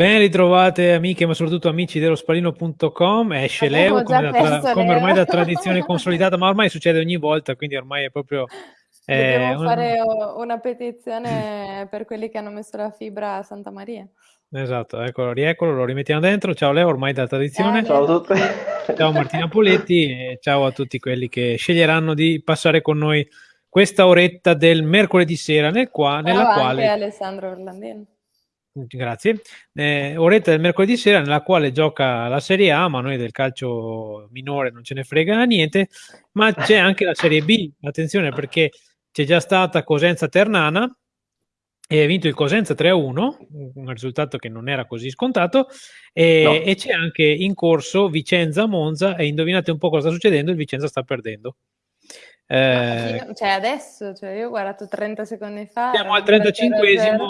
Ben ritrovate amiche, ma soprattutto amici dello spalino.com. Esce Leo come, tra- come, ormai da tradizione consolidata, ma ormai succede ogni volta, quindi ormai è proprio. Eh, Dobbiamo un... fare una petizione per quelli che hanno messo la fibra a Santa Maria. Esatto, eccolo, rieccolo, lo rimettiamo dentro. Ciao Leo, ormai da tradizione. Eh, ciao a tutti. Ciao Martina Poletti e ciao a tutti quelli che sceglieranno di passare con noi questa oretta del mercoledì sera nel qua, nella ciao quale... Alessandro Orlandino. Grazie. Eh, oretta del mercoledì sera nella quale gioca la Serie A, ma noi del calcio minore non ce ne frega niente, ma c'è anche la Serie B. Attenzione perché c'è già stata Cosenza Ternana e ha vinto il Cosenza 3-1, un risultato che non era così scontato, e, no. e c'è anche in corso Vicenza Monza e indovinate un po' cosa sta succedendo, il Vicenza sta perdendo. Eh, cioè adesso, cioè io ho guardato 30 secondi fa. Siamo al 35esimo,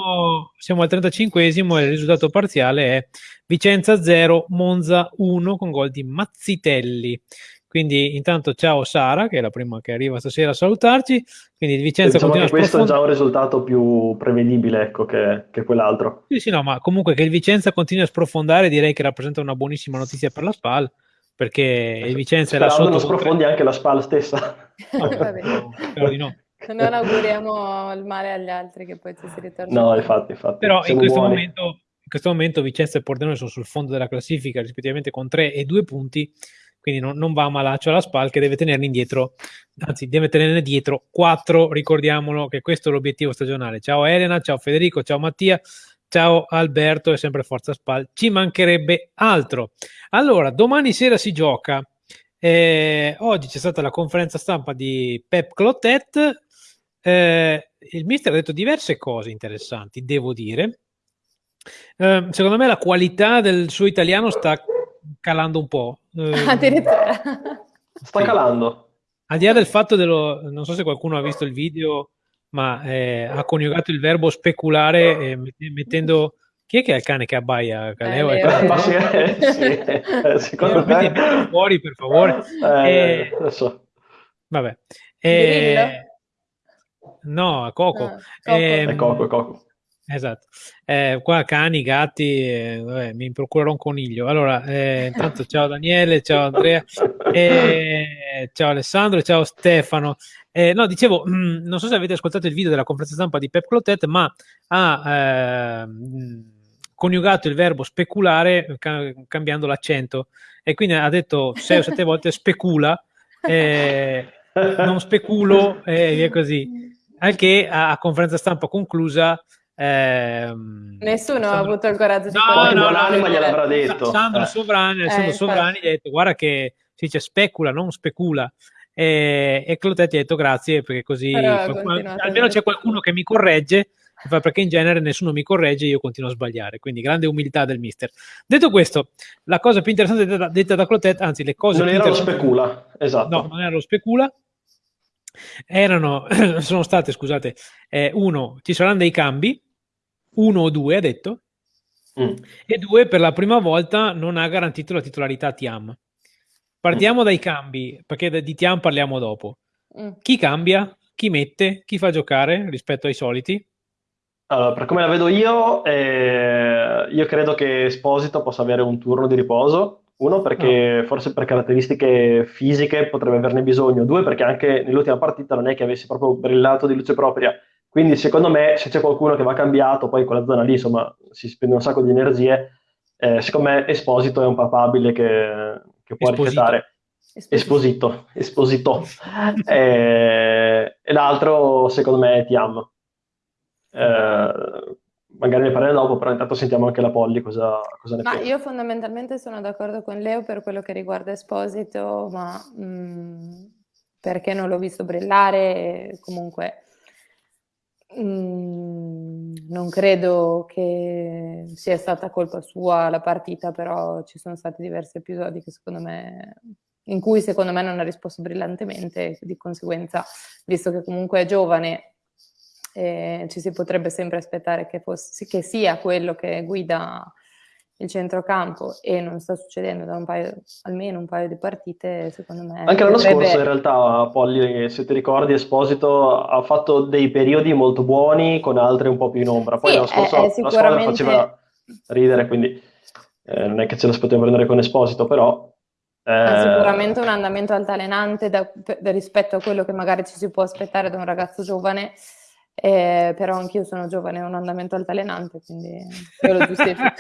siamo al 35esimo e il risultato parziale è Vicenza 0, Monza 1 con gol di Mazzitelli. Quindi intanto ciao Sara, che è la prima che arriva stasera a salutarci. Quindi Vicenza diciamo continua questo è già un risultato più prevedibile ecco, che, che, quell'altro. Sì, sì, no, ma comunque che il Vicenza continui a sprofondare direi che rappresenta una buonissima notizia per la SPAL perché il Vicenza è là sotto. non sprofondi anche la SPAL stessa. No, spero di no. Non auguriamo il male agli altri che poi ci si ritorna. No, infatti, infatti. Però in questo, momento, in questo, momento, Vicenza e Pordenone sono sul fondo della classifica rispettivamente con 3 e 2 punti, quindi non, non va a malaccio alla SPAL che deve tenerne indietro, anzi deve tenerne dietro 4, ricordiamolo che questo è l'obiettivo stagionale. Ciao Elena, ciao Federico, ciao Mattia, Ciao Alberto e sempre Forza Spal, ci mancherebbe altro. Allora, domani sera si gioca. Eh, oggi c'è stata la conferenza stampa di Pep Clotet. Eh, il mister ha detto diverse cose interessanti, devo dire. Eh, secondo me la qualità del suo italiano sta calando un po'. Eh, Addirittura. Sta calando. Al di là del fatto dello... Non so se qualcuno ha visto il video ma eh, ha coniugato il verbo speculare eh, mettendo chi è che è il cane che abbaia? Caleo, eh, eh, sì, sì, eh, secondo eh, me fuori per favore eh, so. vabbè eh, no Coco, ah, Coco. Eh, è Coco, è Coco. Esatto, eh, qua cani, gatti, eh, vabbè, mi procurerò un coniglio. Allora, eh, intanto ciao Daniele, ciao Andrea, eh, ciao Alessandro, ciao Stefano. Eh, no, dicevo, non so se avete ascoltato il video della conferenza stampa di Pep Clotet, ma ha ehm, coniugato il verbo speculare ca- cambiando l'accento e quindi ha detto sei o sette volte specula, eh, non speculo e via così. Al che a, a conferenza stampa conclusa Ehm, Nessuno Sandro... ha avuto il coraggio di no, no, no, no, gliel'avrà detto. Sandro eh. Sovrani, eh, Sovrani gli ha detto guarda che si dice specula, non specula. E, e Clotetti ha detto grazie perché così qualcuno, almeno c'è qualcuno che mi corregge perché in genere nessuno mi corregge e io continuo a sbagliare quindi grande umiltà del mister detto questo la cosa più interessante detta, detta da Clotet anzi le cose non più era lo specula esatto no non era lo specula erano sono state scusate eh, uno ci saranno dei cambi uno o due, ha detto, mm. e due, per la prima volta non ha garantito la titolarità a Tiam. Partiamo mm. dai cambi, perché di Tiam parliamo dopo. Mm. Chi cambia? Chi mette? Chi fa giocare rispetto ai soliti? Allora, per come la vedo io, eh, io credo che Esposito possa avere un turno di riposo. Uno, perché no. forse per caratteristiche fisiche potrebbe averne bisogno. Due, perché anche nell'ultima partita non è che avesse proprio brillato di luce propria. Quindi secondo me se c'è qualcuno che va cambiato, poi quella zona lì insomma si spende un sacco di energie, eh, secondo me Esposito è un papabile che, che può rifiutare. Esposito, Esposito. e, e l'altro secondo me è Tiam. Eh, magari ne parleremo dopo, però intanto sentiamo anche la Polly cosa, cosa ne ma pensa. Io fondamentalmente sono d'accordo con Leo per quello che riguarda Esposito, ma mh, mm, perché non l'ho visto brillare, comunque Mm, non credo che sia stata colpa sua la partita, però ci sono stati diversi episodi me, in cui secondo me non ha risposto brillantemente, di conseguenza, visto che comunque è giovane, eh, ci si potrebbe sempre aspettare che, fosse, che sia quello che guida il centrocampo e non sta succedendo da un paio, almeno un paio di partite, secondo me. Anche l'anno potrebbe... scorso in realtà, Polly, se ti ricordi, Esposito ha fatto dei periodi molto buoni con altri un po' più in ombra. Poi sì, l'anno scorso è, è sicuramente... la faceva ridere, quindi eh, non è che ce la si poteva prendere con Esposito, però... Eh... Sicuramente un andamento altalenante da, da, rispetto a quello che magari ci si può aspettare da un ragazzo giovane, eh, però anch'io sono giovane ho un andamento altalenante, quindi io lo giustifico.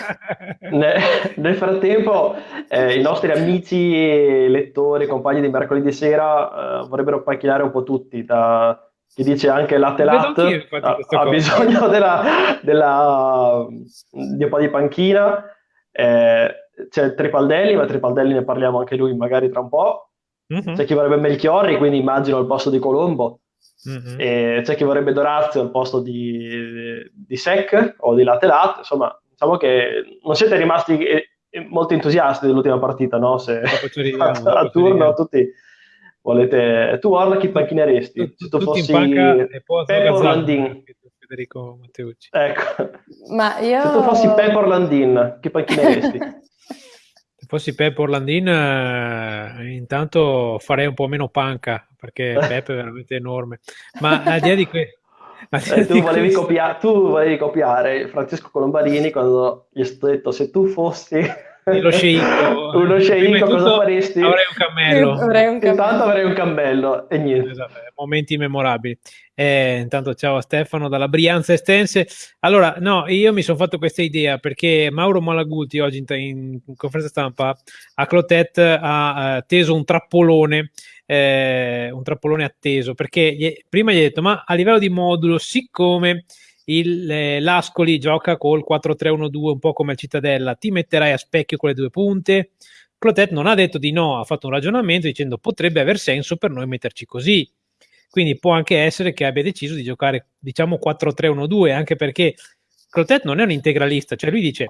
nel frattempo eh, i nostri amici, lettori, compagni di mercoledì sera eh, vorrebbero panchinare un po' tutti, da chi dice anche latte latte ha, ha bisogno della, della, di un po' di panchina. Eh, c'è Tripaldelli, ma Tripaldelli ne parliamo anche lui magari tra un po'. Mm-hmm. C'è chi vorrebbe Melchiorri, quindi immagino al posto di Colombo. Mm-hmm. E c'è chi vorrebbe Dorazio al posto di, di Sec o di Latte Latte. Insomma, diciamo che non siete rimasti eh, molto entusiasti dell'ultima partita, no? Se a, a turno tutti volete... Tu Orla chi panchineresti? Se tu fossi Pep Orlandin. Federico Matteucci. Ecco. Ma io... Se tu fossi Pep Orlandin, chi panchineresti? Fossi Pep Orlandin, eh, intanto farei un po' meno panca, perché Pep è veramente enorme. Ma al di là di questo... Eh, tu, volevi copia- tu volevi copiare Francesco Colombarini quando gli ho detto se tu fossi lo sceicco. Uno sceicco, cosa faresti? Avrei un cammello. Avrei un cammello. Intanto avrei un cammello e niente. Esatto, momenti memorabili. Eh, intanto ciao a Stefano dalla Brianza Estense. Allora, no, io mi sono fatto questa idea perché Mauro Malagulti oggi in, in, in conferenza stampa a Clotet ha uh, teso un trappolone eh, un trappolone atteso perché gli, prima gli ha detto ma a livello di modulo siccome il, eh, l'Ascoli gioca col 4-3-1-2 un po' come il Cittadella, ti metterai a specchio con le due punte? Clotet non ha detto di no, ha fatto un ragionamento dicendo potrebbe aver senso per noi metterci così. Quindi può anche essere che abbia deciso di giocare, diciamo, 4-3-1-2, anche perché Clotet non è un integralista, cioè lui dice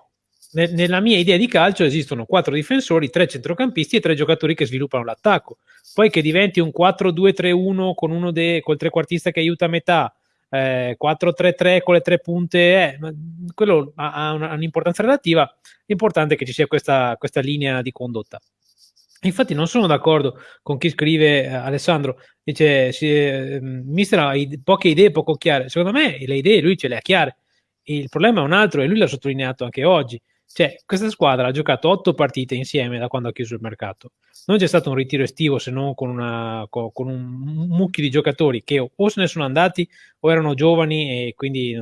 nella mia idea di calcio esistono quattro difensori, tre centrocampisti e tre giocatori che sviluppano l'attacco. Poi che diventi un 4-2-3-1 con uno de, col trequartista che aiuta a metà, eh, 4-3-3 con le tre punte, eh, quello ha, ha un'importanza relativa, l'importante è che ci sia questa, questa linea di condotta. Infatti non sono d'accordo con chi scrive, eh, Alessandro, dice, si, eh, mister ha poche idee poco chiare, secondo me le idee lui ce le ha chiare, il problema è un altro e lui l'ha sottolineato anche oggi, cioè, questa squadra ha giocato otto partite insieme da quando ha chiuso il mercato. Non c'è stato un ritiro estivo se non con, una, con, con un mucchio di giocatori che o se ne sono andati o erano giovani e quindi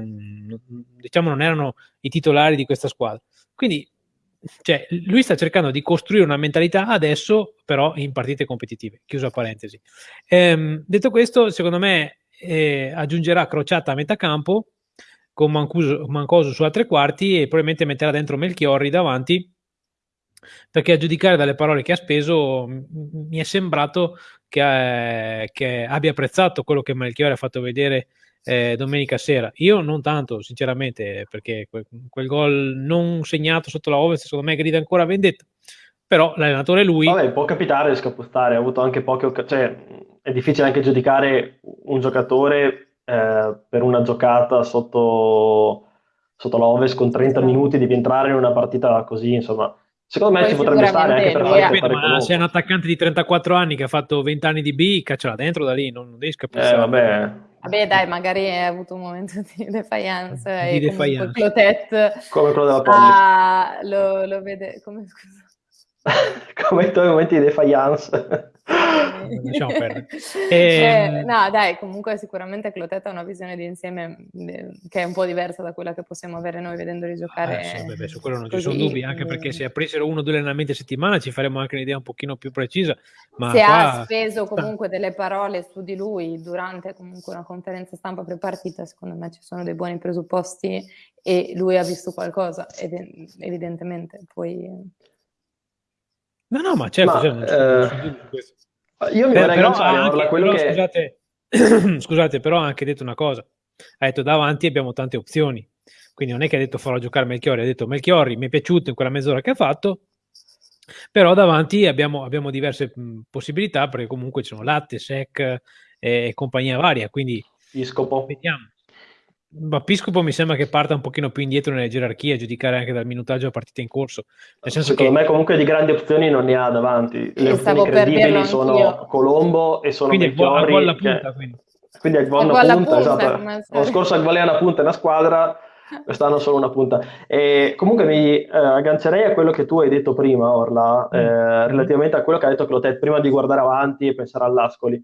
diciamo non erano i titolari di questa squadra. Quindi cioè, lui sta cercando di costruire una mentalità adesso, però in partite competitive. Chiusa parentesi. Ehm, detto questo, secondo me eh, aggiungerà Crociata a metà campo con Mancuso, Mancoso su altre quarti e probabilmente metterà dentro Melchiorri davanti perché a giudicare dalle parole che ha speso mi è sembrato che, eh, che abbia apprezzato quello che Melchiorri ha fatto vedere eh, domenica sera. Io non tanto, sinceramente, perché quel, quel gol non segnato sotto la Ovest secondo me grida ancora vendetta. Però l'allenatore lui. Vabbè, può capitare, scappostare, ha avuto anche poche occasioni. Cioè, è difficile anche giudicare un giocatore eh, per una giocata sotto, sotto l'Oves con 30 minuti devi entrare in una partita così, insomma. Secondo me Poi ci potrebbe stare anche per fare, Capito, ma se è un attaccante di 34 anni che ha fatto 20 anni di B, cacciala dentro da lì, non, non devi scappare. Eh, vabbè. Vabbè, dai, magari hai avuto un momento di defiance di e defiance. Clotet come quello della Polly. Ah, lo, lo vede come scusa. come i tuoi momenti di defiance. Lasciamo perdere. Eh, ehm... no, dai, comunque sicuramente Clotet ha una visione di insieme che è un po' diversa da quella che possiamo avere noi vedendoli giocare. Ah, sì, beh, su quello non così. ci sono dubbi, anche perché se aprissero uno o due allenamenti a settimana ci faremo anche un'idea un pochino più precisa. Ma se qua... ha speso comunque delle parole su di lui durante comunque una conferenza stampa prepartita, secondo me ci sono dei buoni presupposti e lui ha visto qualcosa, evidentemente. Poi No, no, ma certo, ma, certo eh, io mi vorrei però, anche, quello però, che... scusate, scusate, però ha anche detto una cosa. Ha detto davanti abbiamo tante opzioni. Quindi non è che ha detto farò giocare Melchiori, ha detto Melchiori mi è piaciuto in quella mezz'ora che ha fatto, però davanti abbiamo, abbiamo diverse mh, possibilità perché comunque ci sono latte, sec eh, e compagnia varia, quindi Piscopo. vediamo. Ma Piscopo mi sembra che parta un pochino più indietro nelle gerarchie, a giudicare anche dal minutaggio a partita in corso. Nel senso Secondo che... me comunque di grandi opzioni non ne ha davanti. Le opzioni credibili sono Colombo e sono quindi Melchiorri. Quindi, punta, quindi. quindi Agvon una punta, punta esatto. L'anno scorso Agvon è una punta è una squadra quest'anno solo una punta. E comunque mi eh, aggancerei a quello che tu hai detto prima, Orla, eh, mm. relativamente a quello che ha detto Clotet, prima di guardare avanti e pensare all'Ascoli,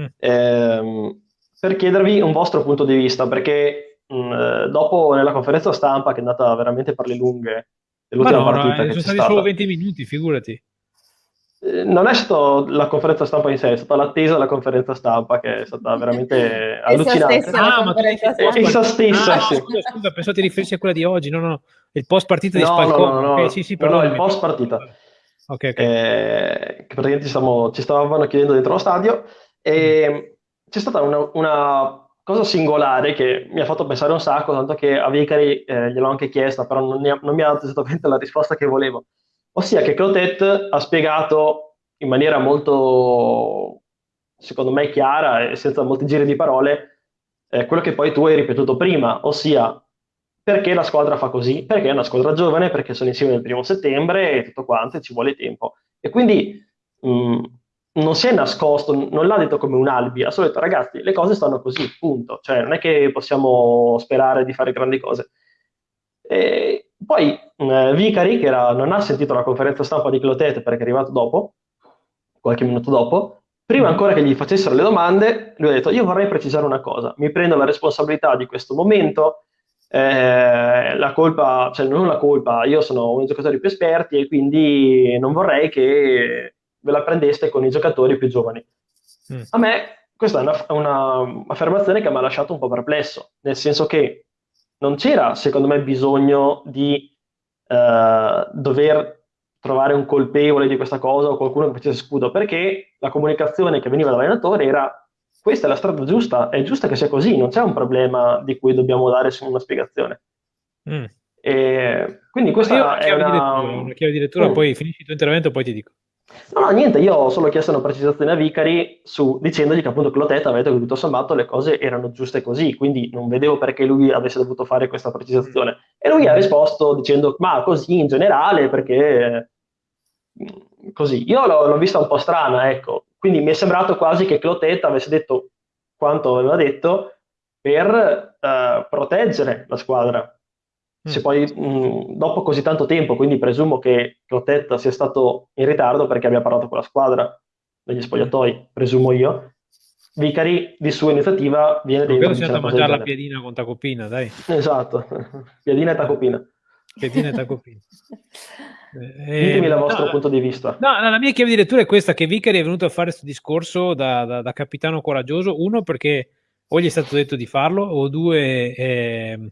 mm. eh, per chiedervi un vostro punto di vista, perché mh, eh, dopo nella conferenza stampa, che è andata veramente per le lunghe, l'ultima no, partita no, sono stati solo 20 minuti, figurati. Eh, non è stata la conferenza stampa in sé, è stata l'attesa della conferenza stampa che è stata veramente allucinante. Stessa, ah, ma essa stessa, ah, sì. scusa, scusa, pensavo ti riferissi a quella di oggi, no, no, il post partita di no, Spalcone. No, no, okay, no, sì, sì, no, no, il post partita. Ok, ok. Eh, che praticamente ci, stiamo, ci, stavano chiedendo dentro lo stadio e mm. C'è stata una, una, cosa singolare che mi ha fatto pensare un sacco, tanto che a Vicari eh, gliel'ho anche chiesta, però non, ha, non mi ha dato esattamente la risposta che volevo ossia che Clotet ha spiegato in maniera molto, secondo me, chiara e senza molti giri di parole eh, quello che poi tu hai ripetuto prima, ossia perché la squadra fa così, perché è una squadra giovane, perché sono insieme il primo settembre e tutto quanto, e ci vuole tempo. E quindi mh, mm, non si è nascosto, non l'ha detto come un albi, ha solo detto ragazzi, le cose stanno così, punto. Cioè non è che possiamo sperare di fare grandi cose. E poi eh, Vicari, che era, non ha sentito la conferenza stampa di Clotet perché è arrivato dopo, qualche minuto dopo, prima mm-hmm. ancora che gli facessero le domande, lui ha detto io vorrei precisare una cosa, mi prendo la responsabilità di questo momento, eh, la colpa, cioè non la colpa, io sono uno dei giocatori più esperti e quindi non vorrei che ve la prendeste con i giocatori più giovani. Mm. A me questa è un'affermazione che mi ha lasciato un po' perplesso, nel senso che non c'era, secondo me, bisogno di eh, dover trovare un colpevole di questa cosa o qualcuno che facesse scudo, perché la comunicazione che veniva dall'allenatore era questa è la strada giusta, è giusta che sia così, non c'è un problema di cui dobbiamo dare una spiegazione. Mm. E quindi questa è una... una chiave di lettura, mm. poi finisci il tuo intervento, poi ti dico. No, no, niente, io ho solo chiesto una precisazione a Vicari su, dicendogli che appunto Clotet aveva detto che tutto sommato le cose erano giuste così, quindi non vedevo perché lui avesse dovuto fare questa precisazione. E lui ha risposto dicendo, ma così in generale, perché mm, così. Io l'ho, l'ho vista un po' strana, ecco, quindi mi è sembrato quasi che Clotet avesse detto quanto aveva detto per uh, proteggere la squadra, se mm. poi mh, dopo così tanto tempo, quindi presumo che Clotet sia stato in ritardo perché abbia parlato con la squadra degli spogliatoi, presumo io. Vicari di sua iniziativa viene dentro. Credo sia andato a mangiare la piedina con tacopina, dai. Esatto, piedina e tacopina. Piedina e tacopina. Eh, Ditemi il vostro no, punto di vista. No, la mia chiave di lettura è questa, che Vicari è venuto a fare questo discorso da, da, da, capitano coraggioso, uno perché o gli è stato detto di farlo, o due... Eh,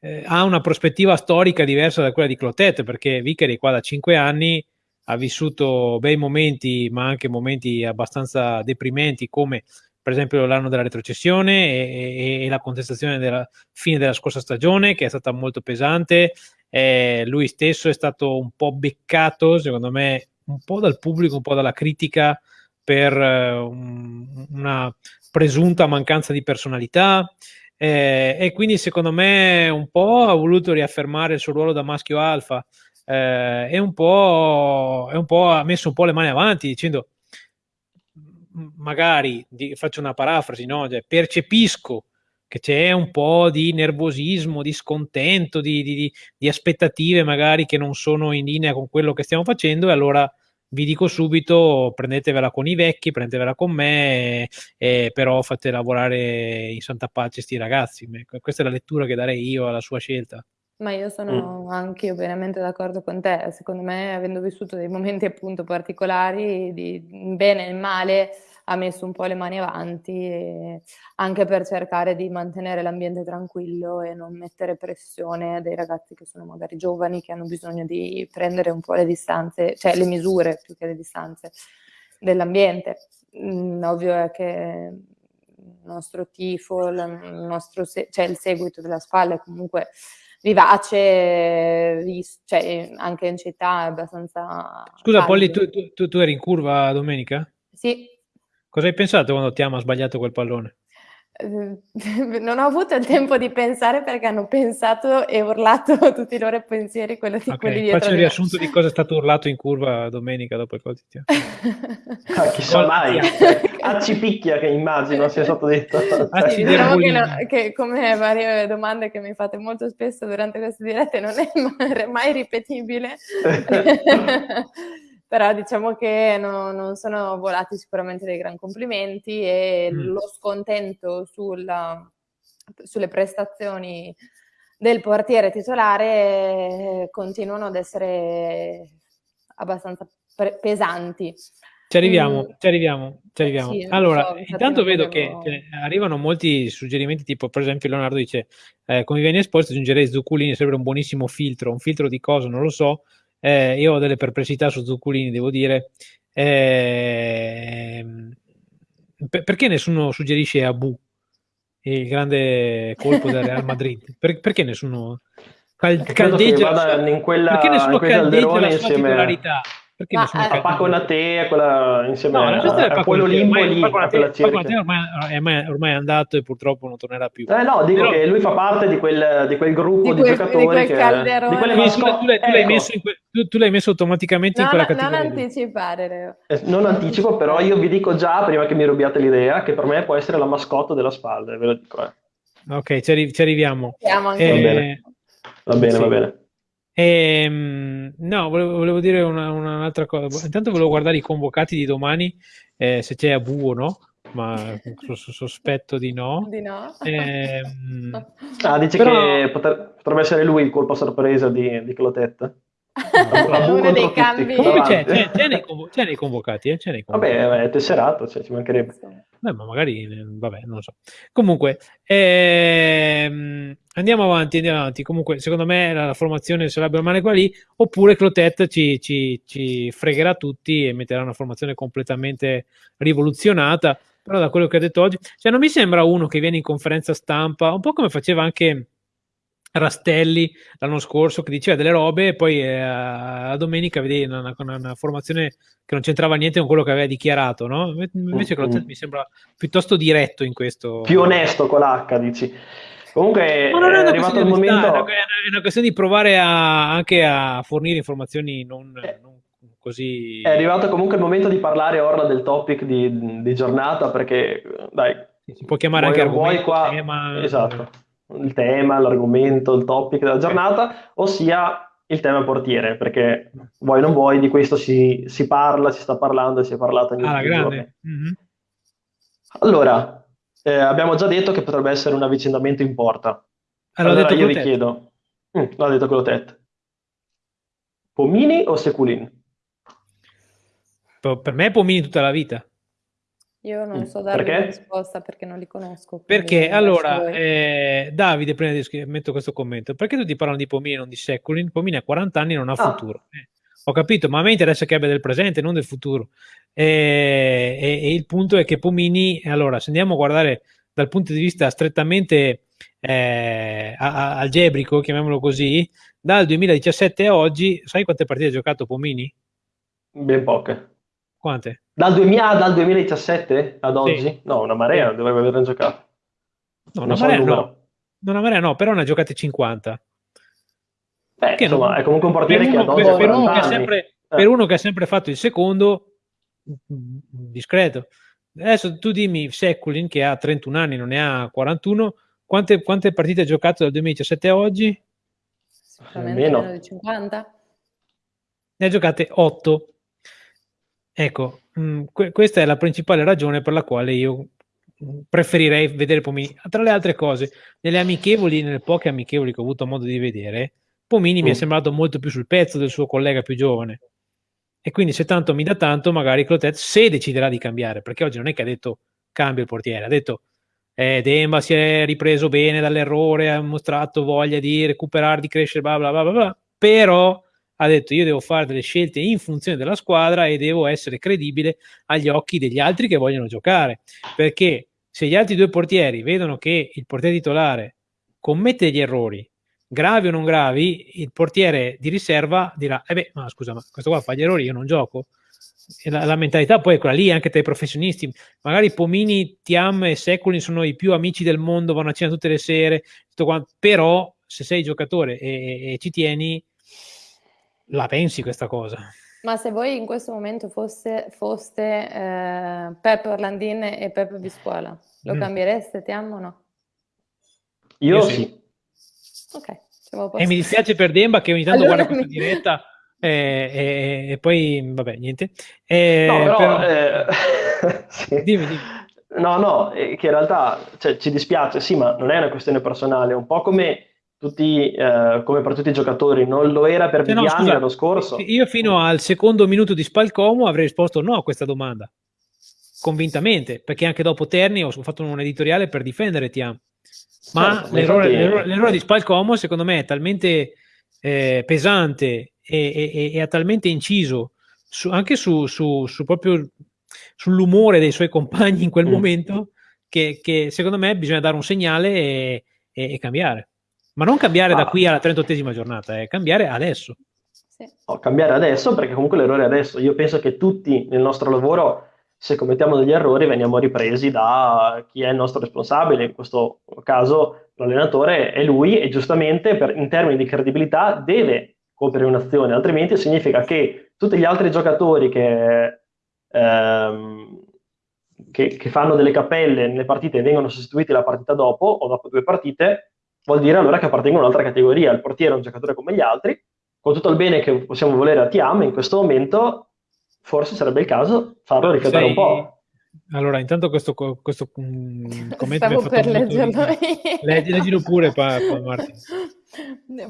eh, ha una prospettiva storica diversa da quella di Clotet, perché Vicari qua da cinque anni ha vissuto bei momenti, ma anche momenti abbastanza deprimenti, come per esempio l'anno della retrocessione e, e, e la contestazione della fine della scorsa stagione, che è stata molto pesante. Eh, lui stesso è stato un po' beccato, secondo me, un po' dal pubblico, un po' dalla critica per eh, un, una presunta mancanza di personalità. Eh, e quindi secondo me un po' ha voluto riaffermare il suo ruolo da maschio alfa eh, e un po', un po' ha messo un po' le mani avanti dicendo magari di, faccio una parafrasi no? cioè, percepisco che c'è un po' di nervosismo, di scontento, di, di, di aspettative magari che non sono in linea con quello che stiamo facendo e allora vi dico subito, prendetevela con i vecchi, prendetevela con me, eh, però fate lavorare in santa pace sti ragazzi. Questa è la lettura che darei io alla sua scelta. Ma io sono mm. anche io pienamente d'accordo con te. Secondo me, avendo vissuto dei momenti appunto particolari, di bene e male, ha messo un po' le mani avanti, anche per cercare di mantenere l'ambiente tranquillo e non mettere pressione a dei ragazzi che sono magari giovani, che hanno bisogno di prendere un po' le distanze, cioè le misure più che le distanze dell'ambiente. Mm, ovvio è che il nostro tifo, il nostro se- cioè il seguito della spalla è comunque vivace, cioè anche in città è abbastanza... Scusa Polly, tu, tu, tu eri in curva domenica? Sì, Cosa hai pensato quando Tiamo ha sbagliato quel pallone? non ho avuto il tempo di pensare perché hanno pensato e urlato tutti i loro pensieri quello di okay, quelli dietro. Faccio il riassunto di cosa è stato urlato in curva domenica dopo il gol di ah, chissà mai, Acci picchia che immagino sia stato detto. Sì, diciamo che, no, che, come varie domande che mi fate molto spesso durante queste dirette non è mai ripetibile. Però diciamo che no, non sono volati sicuramente dei gran complimenti e mm. lo scontento sulla, sulle prestazioni del portiere titolare continuano ad essere abbastanza pre- pesanti. Ci arriviamo, mm. ci arriviamo, ci arriviamo. Sì, allora, so, intanto vedo che cioè, arrivano molti suggerimenti, tipo per esempio Leonardo dice, eh, come viene esposto aggiungerei Zucculini, sembra un buonissimo filtro, un filtro di cosa non lo so, eh, io ho delle perplessità su Zucculini, devo dire. Eh, perché nessuno suggerisce Abu, il grande colpo del Real Madrid? Per, perché nessuno cal- caldeggia, in quella, perché nessuno caldeggia la sua titolarità? Perché Ma, eh, a Paco Nate, quella insieme no, a, a quello Limbo lì, Paco Nate, ormai, ormai, ormai, è andato e purtroppo non tornerà più. Eh no, dico Però, che lui fa parte di quel, di quel gruppo di, quel, di giocatori di quel che, di quelle mascotte. Tu, tu, ecco. messo que, tu, tu, l'hai messo automaticamente no, in quella no, categoria. Non anticipare, Leo. Eh, non anticipo, però io vi dico già, prima che mi rubiate l'idea, che per me può essere la mascotte della spalla, ve lo dico. Eh. Ok, ci, arri- ci arriviamo. Eh, va bene, va bene. Sì. Va bene. E, ehm, no, volevo, volevo dire una, un'altra cosa. Intanto volevo guardare i convocati di domani, eh, se c'è Abu o no, ma sospetto di no. Di no. Eh, ah, dici però... che potrebbe essere lui il colpo sorpresa di, di Clotetta? Uno dei cambi c'è, c'è, c'è, nei convo- c'è, nei convocati eh? c'è nei convocati. vabbè è tesserato cioè, ci mancherebbe. Beh, ma magari vabbè non lo so. Comunque ehm, andiamo avanti andiamo avanti. Comunque secondo me la, la formazione l'abbia male qua lì oppure Clotet ci, ci, ci fregherà tutti e metterà una formazione completamente rivoluzionata. Però da quello che ha detto oggi cioè non mi sembra uno che viene in conferenza stampa un po' come faceva anche Rastelli l'anno scorso che diceva delle robe e poi eh, a domenica vedi una, una, una, formazione che non c'entrava niente con quello che aveva dichiarato, no? Invece mm-hmm. mi sembra piuttosto diretto in questo. Più onesto con l'H, dici. Comunque Ma non è, è arrivato il momento... È una, è una, questione di provare a, anche a fornire informazioni non, eh. non così... È arrivato comunque il momento di parlare ora del topic di, di giornata perché, dai... Si può chiamare anche argomento, qua... tema... Esatto il tema, l'argomento, il topic della giornata, ossia il tema portiere, perché vuoi non vuoi, di questo si, si parla, si sta parlando e si è parlato negli ah, grande. Mm-hmm. Allora, eh, abbiamo già detto che potrebbe essere un avvicendamento in porta. Allora, allora io vi chiedo, mm, l'ha detto quello Tet, Pomini o Seculin? Per me è Pomini tutta la vita. Io non mm, so dare una risposta perché non li conosco. Perché allora, eh, Davide, prima di metto questo commento, perché tutti parlano di Pomini e non di Seculin? Pomini ha 40 anni e non ha ah. futuro. Eh, ho capito, ma a me interessa che abbia del presente, non del futuro. E, e, e, il punto è che Pomini, allora, se andiamo a guardare dal punto di vista strettamente eh, algebrico, chiamiamolo così, dal 2017 a oggi, sai quante partite ha giocato Pomini? Ben poche. Quante? Dal, 2000, dal 2017 ad oggi? Sì. No, una marea, sì. dovrebbe averne giocato. No, una marea no. no. Una marea no, però ne ha giocate 50. Beh, che insomma, non... è comunque un portiere che ha per, per, uno che sempre, eh. per uno che ha sempre fatto il secondo, discreto. Adesso tu dimmi Seculin che ha 31 anni, non ne ha 41, quante, quante partite ha giocato dal 2017 a oggi? Sicuramente meno di 50. Ne ha giocate 8. Ecco, mh, mm, que- questa è la principale ragione per la quale io mm, preferirei vedere Pomini. Tra le altre cose, nelle amichevoli, nelle poche amichevoli che ho avuto modo di vedere, Pomini mm. mi è mm. sembrato molto più sul pezzo del suo collega più giovane. E quindi se tanto mi dà tanto, magari Clotet, se deciderà di cambiare, perché oggi non è che ha detto cambia il portiere, ha detto eh, Demba si è ripreso bene dall'errore, ha mostrato voglia di recuperare, di crescere, bla bla bla bla, bla però ha detto io devo fare delle scelte in funzione della squadra e devo essere credibile agli occhi degli altri che vogliono giocare, perché se gli altri due portieri vedono che il portiere titolare commette degli errori, gravi o non gravi, il portiere di riserva dirà, eh beh, ma scusa, ma questo qua fa gli errori, io non gioco. la, la, mentalità poi è quella lì anche tra i professionisti. Magari Pomini, Tiam e Secoli sono i più amici del mondo, vanno a cena tutte le sere, però se sei giocatore e, e, ci tieni, la pensi questa cosa. Ma se voi in questo momento fosse, foste eh, Pep Orlandin e Pep Biscuola, lo mm. cambiereste, ti amo o no? Io, Io sì. sì. Ok. E mi dispiace per Demba che ogni tanto allora guarda questa mi... diretta e, e, e, poi, vabbè, niente. E, no, però, però... Eh, sì. dimmi, dimmi. No, no, che in realtà cioè, ci dispiace, sì, ma non è una questione personale, un po' come tutti, eh, come per tutti i giocatori, non lo era per cioè, Viviani no, l'anno scorso. Io fino al secondo minuto di Spalcomo avrei risposto no a questa domanda, convintamente, perché anche dopo Terni ho fatto un editoriale per difendere Tiam. Ma certo, l'errore, infatti... l'errore, l'errore, di Spalcomo secondo me è talmente eh, pesante e, e, e, ha talmente inciso su, anche su, su, su, proprio sull'umore dei suoi compagni in quel mm. momento che, che, secondo me bisogna dare un segnale e, e cambiare. Ma non cambiare ah. da qui alla 38esima giornata, è cambiare adesso. Sì. No, cambiare adesso perché comunque l'errore è adesso. Io penso che tutti nel nostro lavoro, se commettiamo degli errori, veniamo ripresi da chi è il nostro responsabile. In questo caso l'allenatore è lui e giustamente per, in termini di credibilità deve compiere un'azione, altrimenti significa che tutti gli altri giocatori che, ehm, che, che, fanno delle cappelle nelle partite e vengono sostituiti la partita dopo o dopo due partite, vuol dire allora che appartengono a un'altra categoria. Il portiere è un giocatore come gli altri, con tutto il bene che possiamo volere a Tiam, in questo momento forse sarebbe il caso farlo riflettere Sei... un po'. Allora, intanto questo, questo um, commento Stavo per leggerlo. Leggi, leggilo pure, pa, pa, Martin.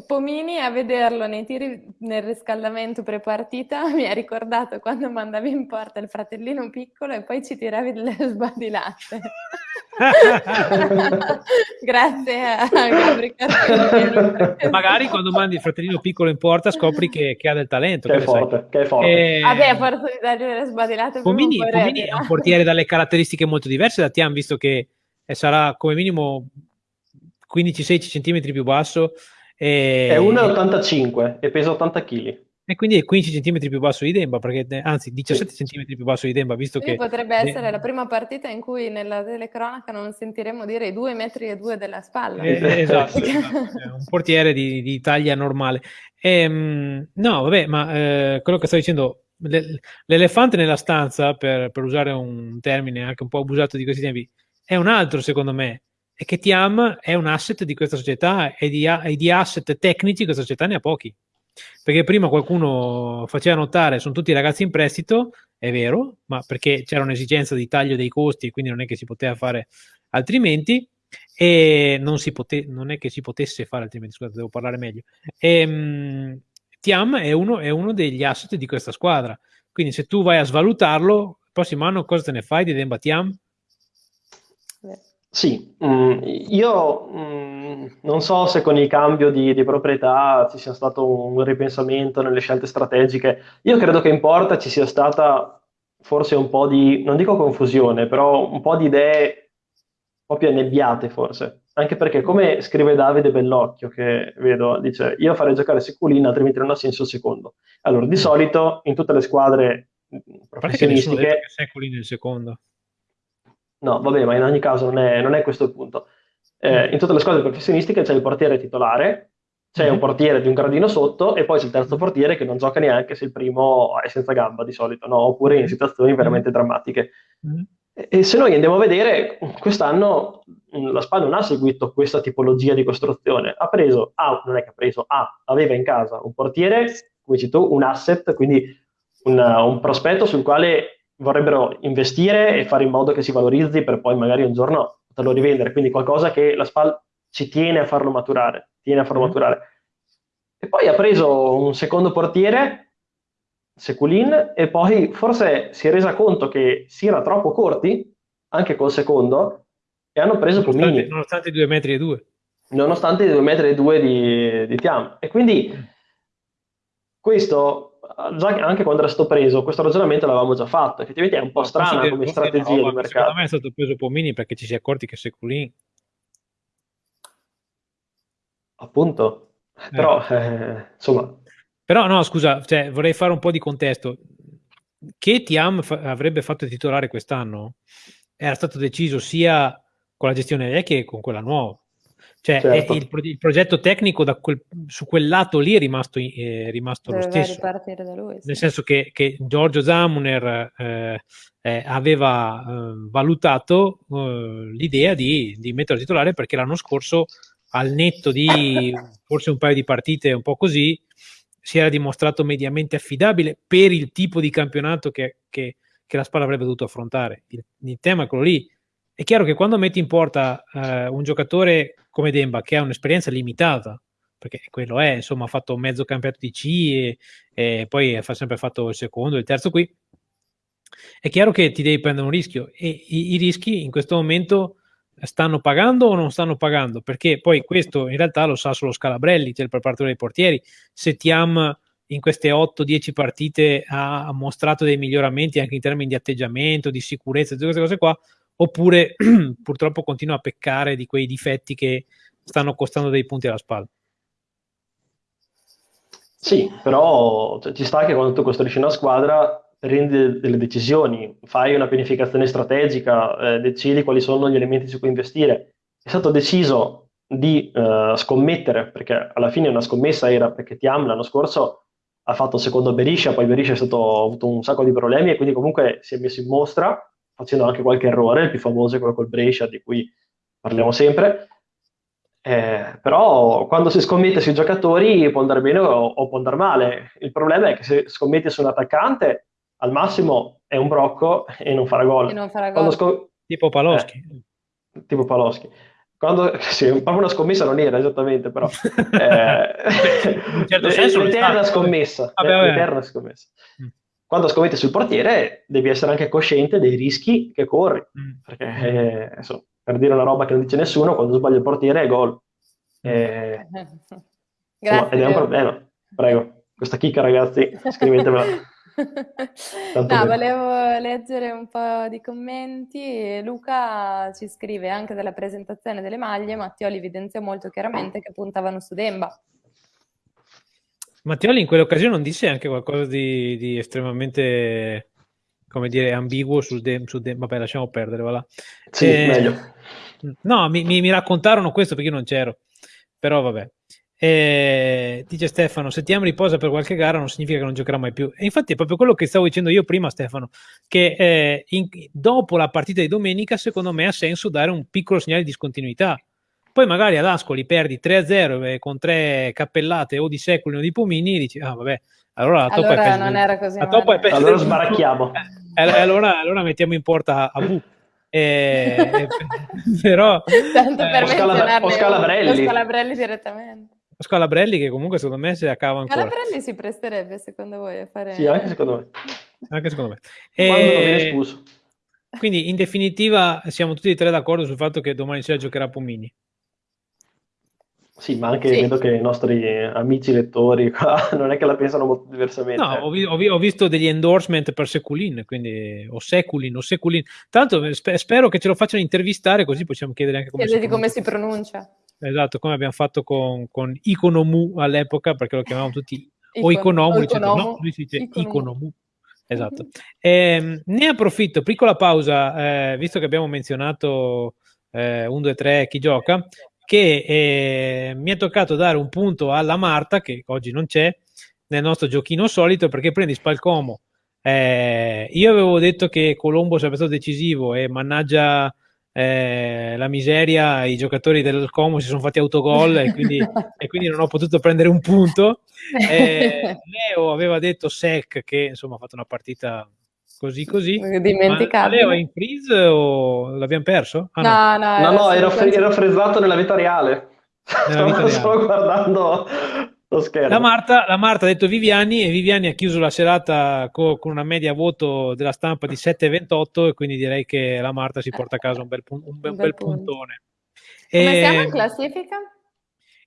Pomini a vederlo nei tiri nel riscaldamento pre-partita mi ha ricordato quando mandavi in porta il fratellino piccolo e poi ci tiravi delle sbadilate. Grazie a Gabri Magari quando mandi il fratellino piccolo in porta scopri che, che ha del talento. Che, è forte, che è forte. E... Vabbè, a forza di dargli delle sbadilate. Pomini, Pomini è un portiere dalle caratteristiche molto diverse da Tian, visto che sarà come minimo 15-16 cm più basso e... È 1,85 e pesa 80 kg. E quindi è 15 cm più basso di Demba, perché, anzi 17 sì. cm più basso di Demba, visto quindi che... Potrebbe essere la prima partita in cui nella telecronaca non sentiremo dire i 2 metri e 2 della spalla. Eh, eh esatto, esatto. un portiere di, di taglia normale. Ehm, no, vabbè, ma eh, quello che sto dicendo, l'elefante nella stanza, per, per usare un termine anche un po' abusato di questi tempi, è un altro secondo me, è che Tiam è un asset di questa società e di, e di asset tecnici questa società ne ha pochi. Perché prima qualcuno faceva notare sono tutti ragazzi in prestito, è vero, ma perché c'era un'esigenza di taglio dei costi quindi non è che si poteva fare altrimenti e non, non è che si potesse fare altrimenti, scusate, devo parlare meglio. E, um, Tiam è uno, è uno degli asset di questa squadra, quindi se tu vai a svalutarlo, il prossimo anno cosa te ne fai di Demba Tiam? Sì, mm, io mm, non so se con il cambio di, di proprietà ci sia stato un ripensamento nelle scelte strategiche. Io credo che in porta ci sia stata forse un po' di, non dico confusione, però un po' di idee un po' più annebbiate forse. Anche perché, come scrive Davide Bellocchio, che vedo, dice io farei giocare Seculin, altrimenti non ha senso il secondo. Allora, di solito in tutte le squadre professionistiche... Seculin nel secondo. No, vabbè, ma in ogni caso non è, non è questo il punto. Eh, mm. in tutte le squadre professionistiche c'è il portiere titolare, c'è mm-hmm. un portiere di un gradino sotto e poi c'è il terzo portiere che non gioca neanche se il primo è senza gamba di solito, no? oppure in situazioni mm-hmm. veramente drammatiche. Mm-hmm. E, e se noi andiamo a vedere, quest'anno mm, la SPA non ha seguito questa tipologia di costruzione, ha preso, ah, non è che ha preso, ah, aveva in casa un portiere, come dici tu, un asset, quindi un, un prospetto sul quale vorrebbero investire e fare in modo che si valorizzi per poi magari un giorno poterlo rivendere, quindi qualcosa che la SPAL ci tiene a farlo maturare, tiene a farlo mm. maturare. E poi ha preso un secondo portiere, Seculin, e poi forse si è resa conto che si era troppo corti, anche col secondo, e hanno preso nonostante, Pomini. Nonostante i 2 metri e 2. Nonostante i 2 metri e 2 di, di Tiam. E quindi mm. questo già anche quando era stato preso, questo ragionamento l'avevamo già fatto. Effettivamente è un po' strana come che, strategia no, di mercato. Secondo me è stato preso Pomini perché ci si è accorti che Seculin. Appunto, eh. però eh, insomma. Però no, scusa, cioè, vorrei fare un po' di contesto. che Tiam fa- avrebbe fatto titolare quest'anno era stato deciso sia con la gestione vecchia che con quella nuova. Cioè, certo. il, il, progetto tecnico quel, su quel lato lì è rimasto, è rimasto lo stesso. Lui, sì. Nel senso che, che Giorgio Zamuner eh, eh, aveva eh, valutato eh, l'idea di, di metterlo titolare perché l'anno scorso, al netto di forse un paio di partite un po' così, si era dimostrato mediamente affidabile per il tipo di campionato che, che, che la Spalla avrebbe dovuto affrontare. Il, il, tema è quello lì. È chiaro che quando metti in porta eh, un giocatore come Demba, che ha un'esperienza limitata, perché quello è, insomma, ha fatto mezzo campionato di C e, e poi ha sempre fatto il secondo, il terzo qui, è chiaro che ti devi prendere un rischio e i, i rischi in questo momento stanno pagando o non stanno pagando? Perché poi questo in realtà lo sa solo Scalabrelli, cioè il preparatore dei portieri. Se Tiam in queste 8-10 partite ha mostrato dei miglioramenti anche in termini di atteggiamento, di sicurezza, tutte queste cose qua, oppure purtroppo continua a peccare di quei difetti che stanno costando dei punti alla spalla. Sì, però cioè, ci sta che quando tu costruisci una squadra prendi delle decisioni, fai una pianificazione strategica, eh, decidi quali sono gli elementi su cui investire. È stato deciso di eh, scommettere, perché alla fine una scommessa era perché Tiam l'anno scorso ha fatto secondo Beriscia, poi Beriscia ha avuto un sacco di problemi e quindi comunque si è messo in mostra facendo anche qualche errore, il più famoso è quello col Brescia di cui parliamo sempre. Eh, però quando si scommette sui giocatori può andare bene o, o, può andare male. Il problema è che se scommetti su un attaccante, al massimo è un brocco e non farà gol. Non farà gol. Scom- tipo Paloschi. Eh, tipo Paloschi. Quando, sì, proprio una scommessa non era esattamente, però eh, in certo senso l'eterna scommessa, vabbè, vabbè. l'eterna scommessa. Mm quando scommetti sul portiere devi essere anche cosciente dei rischi che corri, mm. perché eh, insomma, per dire una roba che non dice nessuno, quando sbaglia il portiere è gol. Eh, insomma, ed è un problema. Prego, questa chicca ragazzi, scrivetevela. no, bene. volevo leggere un po' di commenti. Luca ci scrive anche della presentazione delle maglie, Mattioli evidenzia molto chiaramente che puntavano su Demba. Mattioli in quell'occasione non disse anche qualcosa di, di estremamente, come dire, ambiguo sul de, sul de, vabbè lasciamo perdere, voilà. Sì, eh, meglio. No, mi, mi, mi, raccontarono questo perché io non c'ero, però vabbè. Eh, dice Stefano, se Tiam riposa per qualche gara non significa che non giocherà mai più. E infatti è proprio quello che stavo dicendo io prima, Stefano, che eh, in, dopo la partita di domenica secondo me ha senso dare un piccolo segnale di discontinuità poi magari ad Ascoli perdi 3-0 eh, con tre cappellate o di Secoli o di Pomini e dici, ah vabbè, allora la toppa allora è non era così la toppa è allora sbaracchiamo. Eh, eh, allora, allora, mettiamo in porta a Bu. Eh, però tanto per eh, Scala, o Scalabrelli. Scalabrelli direttamente. Scalabrelli che comunque secondo me si accava ancora. Scalabrelli si presterebbe secondo voi a fare sì anche secondo me. Anche secondo me. Quando non viene espulso. quindi in definitiva siamo tutti e tre d'accordo sul fatto che domani sera giocherà Pomini sì, ma anche sì. vedo che i nostri amici lettori qua non è che la pensano molto diversamente. No, ho, vi- ho, vi- ho visto degli endorsement per Seculin, quindi o Seculin o Seculin. Tanto sp- spero che ce lo facciano intervistare così possiamo chiedere anche come, si, come si pronuncia. Esatto, come abbiamo fatto con, con Iconomu all'epoca, perché lo chiamavamo tutti o Iconomu, Iconomu. no, lui si dice Iconomu. Iconomu. Esatto. Eh, ne approfitto, piccola pausa, eh, visto che abbiamo menzionato eh, 1, 2, 3 chi gioca, che eh, mi è toccato dare un punto alla Marta, che oggi non c'è, nel nostro giochino solito, perché prendi Spalcomo. Eh, io avevo detto che Colombo sarebbe stato decisivo e mannaggia eh, la miseria, i giocatori del Como si sono fatti autogol e quindi, e quindi non ho potuto prendere un punto. Eh, Leo aveva detto Sec che insomma ha fatto una partita così così. Dimenticabile. Leo è in freeze o l'abbiamo perso? Ah, no, no, no, no ero, fre- ero frezzato nella vita reale. Nella vita stavo, reale. guardando lo schermo. La Marta, la Marta, ha detto Viviani e Viviani ha chiuso la serata co- con una media voto della stampa di 7,28 e quindi direi che la Marta si porta a casa un bel, pun- un bel, un bel puntone. Come e... siamo in classifica?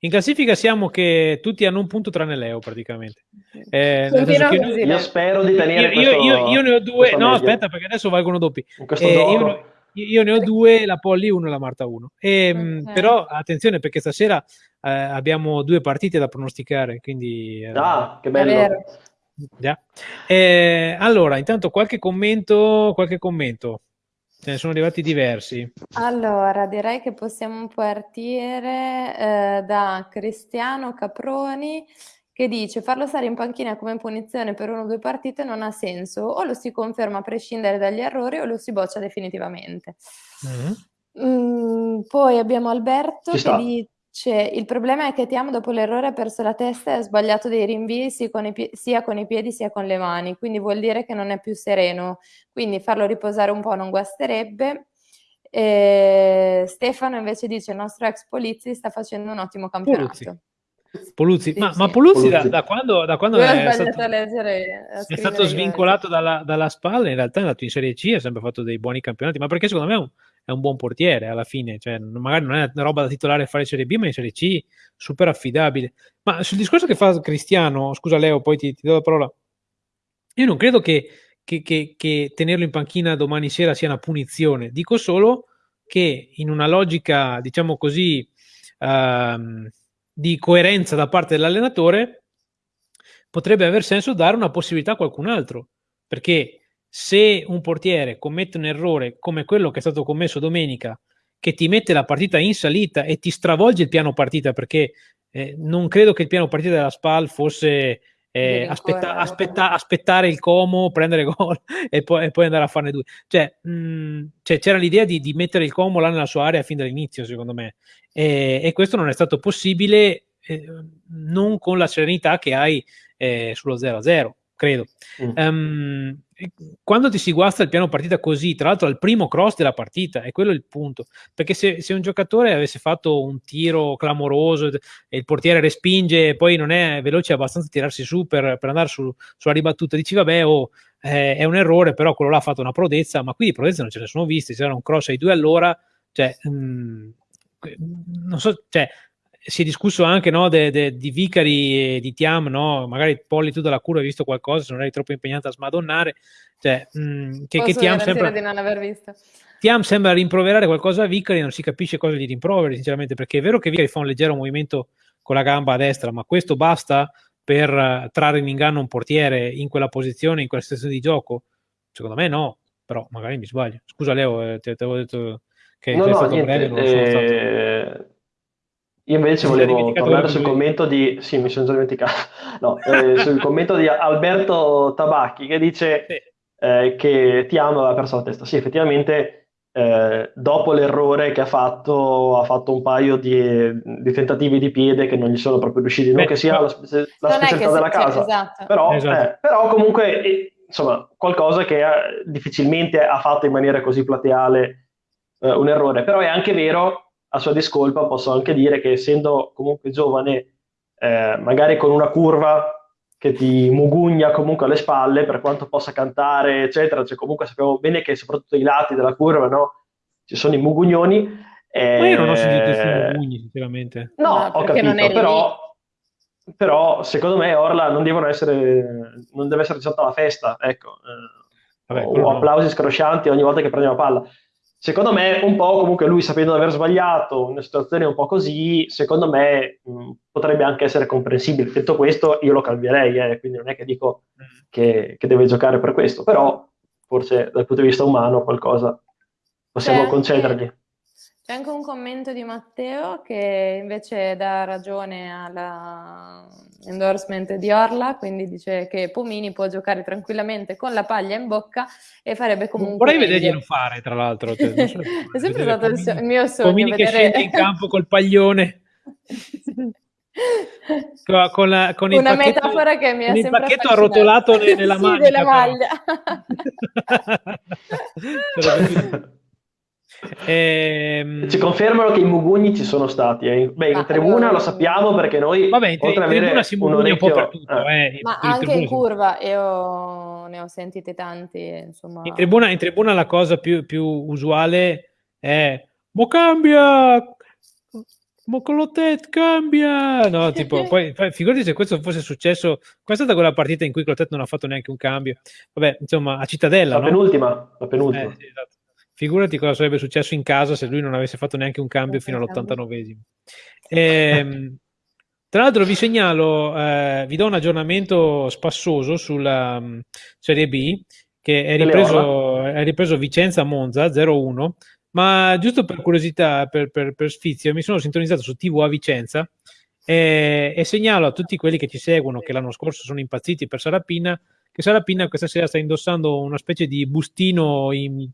In classifica siamo che tutti hanno un punto tranne Leo praticamente. Eh, io, io, spero di tenere io, questo, io, io ne ho due, no aspetta perché adesso valgono doppi. Eh, io, io, ne ho due, la Polly 1 e la Marta 1. E, okay. Però attenzione perché stasera eh, abbiamo due partite da pronosticare, quindi... Eh, ah, che bello! Eh, allora, intanto qualche commento, qualche commento. Ce ne sono arrivati diversi. Allora, direi che possiamo partire eh, da Cristiano Caproni che dice farlo stare in panchina come punizione per una o due partite non ha senso, o lo si conferma a prescindere dagli errori o lo si boccia definitivamente. Mm-hmm. Mm, poi abbiamo Alberto che dice il problema è che Tiam dopo l'errore ha perso la testa e ha sbagliato dei rinvii sia con, pie- sia con i piedi sia con le mani, quindi vuol dire che non è più sereno, quindi farlo riposare un po' non guasterebbe. E Stefano invece dice il nostro ex Polizzi sta facendo un ottimo campionato. Polizzi. Poluzzi, sì, ma, sì. ma Poluzzi, Poluzzi. Da, da, quando, da quando è, stato, leggere, è stato svincolato dalla, dalla, spalla, in realtà è andato in Serie C, ha sempre fatto dei buoni campionati, ma perché secondo me è un, è un buon portiere alla fine, cioè, magari non è una roba da titolare fare Serie B, ma in Serie C super affidabile. Ma sul discorso che fa Cristiano, scusa Leo, poi ti, ti do la parola, io non credo che, che, che, che tenerlo in panchina domani sera sia una punizione, dico solo che in una logica, diciamo così, uh, di coerenza da parte dell'allenatore, potrebbe aver senso dare una possibilità a qualcun altro. Perché se un portiere commette un errore come quello che è stato commesso domenica, che ti mette la partita in salita e ti stravolge il piano partita, perché eh, non credo che il piano partita della SPAL fosse eh, aspetta, aspetta, aspettare il Como, prendere gol e poi, e poi, andare a farne due. Cioè, mh, mm, cioè c'era l'idea di, di, mettere il Como là nella sua area fin dall'inizio, secondo me, e, e questo non è stato possibile eh, non con la serenità che hai eh, sullo 0-0 credo. Mm. Um, quando ti si guasta il piano partita così, tra l'altro al primo cross della partita, è quello il punto. Perché se, se un giocatore avesse fatto un tiro clamoroso e il portiere respinge e poi non è veloce abbastanza a tirarsi su per, per andare su, sulla ribattuta, dici vabbè, oh, eh, è un errore, però quello là ha fatto una prodezza, ma qui di prodezza non ce ne sono viste, se era un cross ai due all'ora, cioè, mh, mm, non so, cioè, si è discusso anche no, de, de, di Vicari e di Tiam, no? magari Polli tu dalla cura hai visto qualcosa, se non eri troppo impegnata a smadonnare, cioè, mh, mm, che, che Tiam sembra... di non aver visto. Tiam sembra rimproverare qualcosa a Vicari, non si capisce cosa gli rimproveri, sinceramente, perché è vero che Vicari fa un leggero movimento con la gamba a destra, ma questo basta per uh, trarre in inganno un portiere in quella posizione, in quella situazione di gioco? Secondo me no, però magari mi sbaglio. Scusa Leo, eh, ti, ti avevo detto che no, sei no, stato niente, breve, non eh... sono stato... Io invece volevo tornare sul commento di... Sì, mi sono già dimenticato. No, eh, sul commento di Alberto Tabacchi che dice eh, che ti amo aveva perso la testa. Sì, effettivamente eh, dopo l'errore che ha fatto, ha fatto un paio di, di, tentativi di piede che non gli sono proprio riusciti. Non Beh, che sia la, la specialità della casa, esatto. Però, esatto. Eh, però, comunque, eh, insomma, qualcosa che difficilmente ha fatto in maniera così plateale eh, un errore. Però è anche vero a sua discolpa posso anche dire che essendo comunque giovane, eh, magari con una curva che ti mugugna comunque alle spalle, per quanto possa cantare, eccetera, cioè comunque sappiamo bene che soprattutto i lati della curva, no? Ci sono i mugugnoni. Eh... Ma io non ho sentito questi mugugni, sinceramente. No, no ho capito, però, però, secondo me Orla non devono essere, non deve essere stata la festa, ecco. Eh, Vabbè, o applausi no. scroscianti ogni volta che prende la palla secondo me un po' comunque lui sapendo di aver sbagliato una situazione un po' così, secondo me mh, potrebbe anche essere comprensibile. Detto questo, io lo cambierei, eh, quindi non è che dico che, che, deve giocare per questo, però forse dal punto di vista umano qualcosa possiamo C'è concedergli. C'è anche un commento di Matteo che invece dà ragione all'endorsement di Orla, quindi dice che Pomini può giocare tranquillamente con la paglia in bocca e farebbe comunque... Vorrei vederglielo fare, tra l'altro. Cioè, è sempre stato il, so- il, mio sogno. Pomini vedere... che scende in campo col paglione. con, con, la, con Una pacchetto, metafora che mi ha sempre il pacchetto arrotolato nella sì, maglia. Della maglia. Ehm... Ci confermano che i mugugni ci sono stati. Eh. Beh, in ah, tribuna lo sappiamo perché noi. Vabbè, in, in tribuna si mugugna un po' per tutto. Eh. Eh. Ma in anche in curva, io ne ho sentite tanti. Insomma... In, tribuna, in tribuna la cosa più, più usuale è: Mo cambia! Mo Clotet cambia! No, tipo, poi, figurati se questo fosse successo. Questa è stata quella partita in cui Clotet non ha fatto neanche un cambio. Vabbè, insomma, a Cittadella. La no? penultima. La penultima. Eh, sì, esatto. Figurati cosa sarebbe successo in casa se lui non avesse fatto neanche un cambio fino all'89esimo. Ehm, Tra l'altro vi segnalo, eh, vi do un aggiornamento spassoso sulla um, Serie B, che è ripreso, è ripreso Vicenza-Monza 0-1, ma giusto per curiosità, per, per, per, sfizio, mi sono sintonizzato su TV a Vicenza e, e, segnalo a tutti quelli che ci seguono, che l'anno scorso sono impazziti per Sarapina, che Sarapina questa sera sta indossando una specie di bustino in,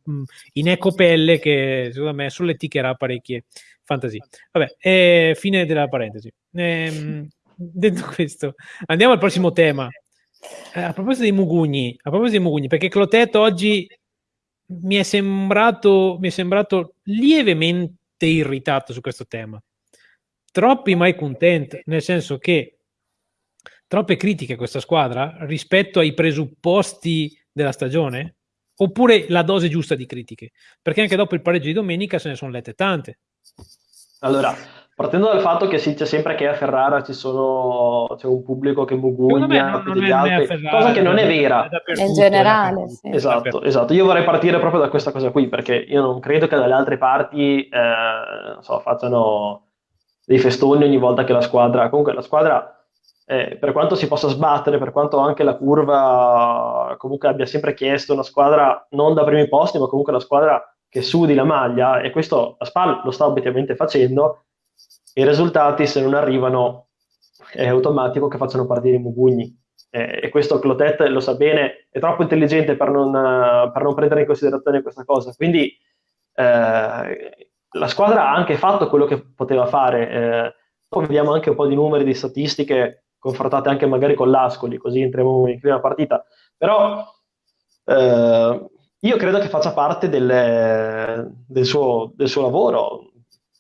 in ecopelle che secondo me solleticherà parecchie fantasie. Vabbè, eh, fine della parentesi. Eh, detto questo, andiamo al prossimo tema. Eh, a proposito dei Mugugni, a proposito dei Mugugni, perché Clotet oggi mi è sembrato, mi è sembrato lievemente irritato su questo tema. Troppi mai content, nel senso che troppe critiche a questa squadra rispetto ai presupposti della stagione, oppure la dose giusta di critiche, perché anche dopo il pareggio di domenica se ne sono lette tante. Allora, Partendo dal fatto che si dice sempre che a Ferrara ci sono, c'è un pubblico che mugugna più degli altri, Ferrara, cosa che non è vera. In generale. Sì. Esatto, esatto. Io vorrei partire proprio da questa cosa qui, perché io non credo che dalle altre parti eh, so, facciano dei festoni ogni volta che la squadra... Comunque la squadra, eh, per quanto si possa sbattere, per quanto anche la curva comunque abbia sempre chiesto una squadra non da primi posti, ma comunque la squadra che sudi la maglia, e questo la SPAL lo sta obiettivamente facendo, i risultati se non arrivano è automatico che facciano partire i mugugni. Eh, e questo Clotet lo sa bene, è troppo intelligente per non, per non prendere in considerazione questa cosa. Quindi eh, la squadra ha anche fatto quello che poteva fare. Eh, poi vediamo anche un po' di numeri, di statistiche confrontate anche magari con l'Ascoli, così entriamo in prima partita. Però eh, io credo che faccia parte del, del, suo, del suo lavoro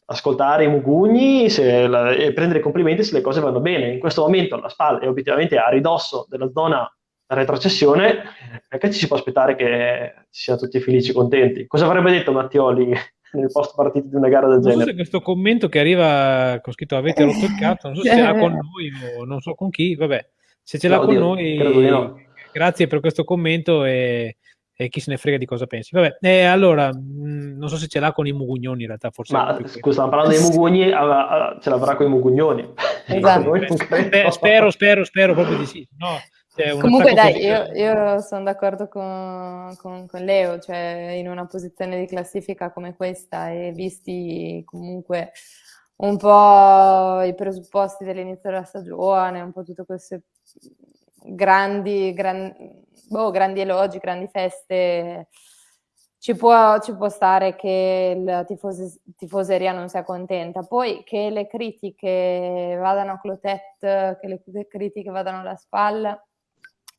ascoltare i mugugni la, e prendere i complimenti se le cose vanno bene. In questo momento la SPAL è obiettivamente a ridosso della zona retrocessione, perché ci si può aspettare che siano tutti felici e contenti? Cosa avrebbe detto Mattioli nel post partita di una gara del non genere? So se questo commento che arriva con scritto avete rotto il cazzo, non so se ce l'ha con noi o non so con chi, vabbè, se ce l'ha no, con Dio, noi, no. grazie per questo commento e e chi se ne frega di cosa pensi. Vabbè, eh, allora, mh, mm, non so se ce l'ha con i mugugnoni in realtà, forse. Ma scusa, parlando dei mugugni, ce l'avrà con i mugugnoni. Esatto. Beh, spero, spero, spero proprio di sì. No, Comunque dai, io, io, sono d'accordo con, con, con, Leo, cioè in una posizione di classifica come questa e visti comunque un po' i presupposti dell'inizio della stagione, un po' tutte queste grandi, gran, boh, grandi elogi, grandi feste, ci può, ci può stare che la tifose, tifoseria non sia contenta. Poi che le critiche vadano a Clotet, che le, le critiche vadano alla spalla,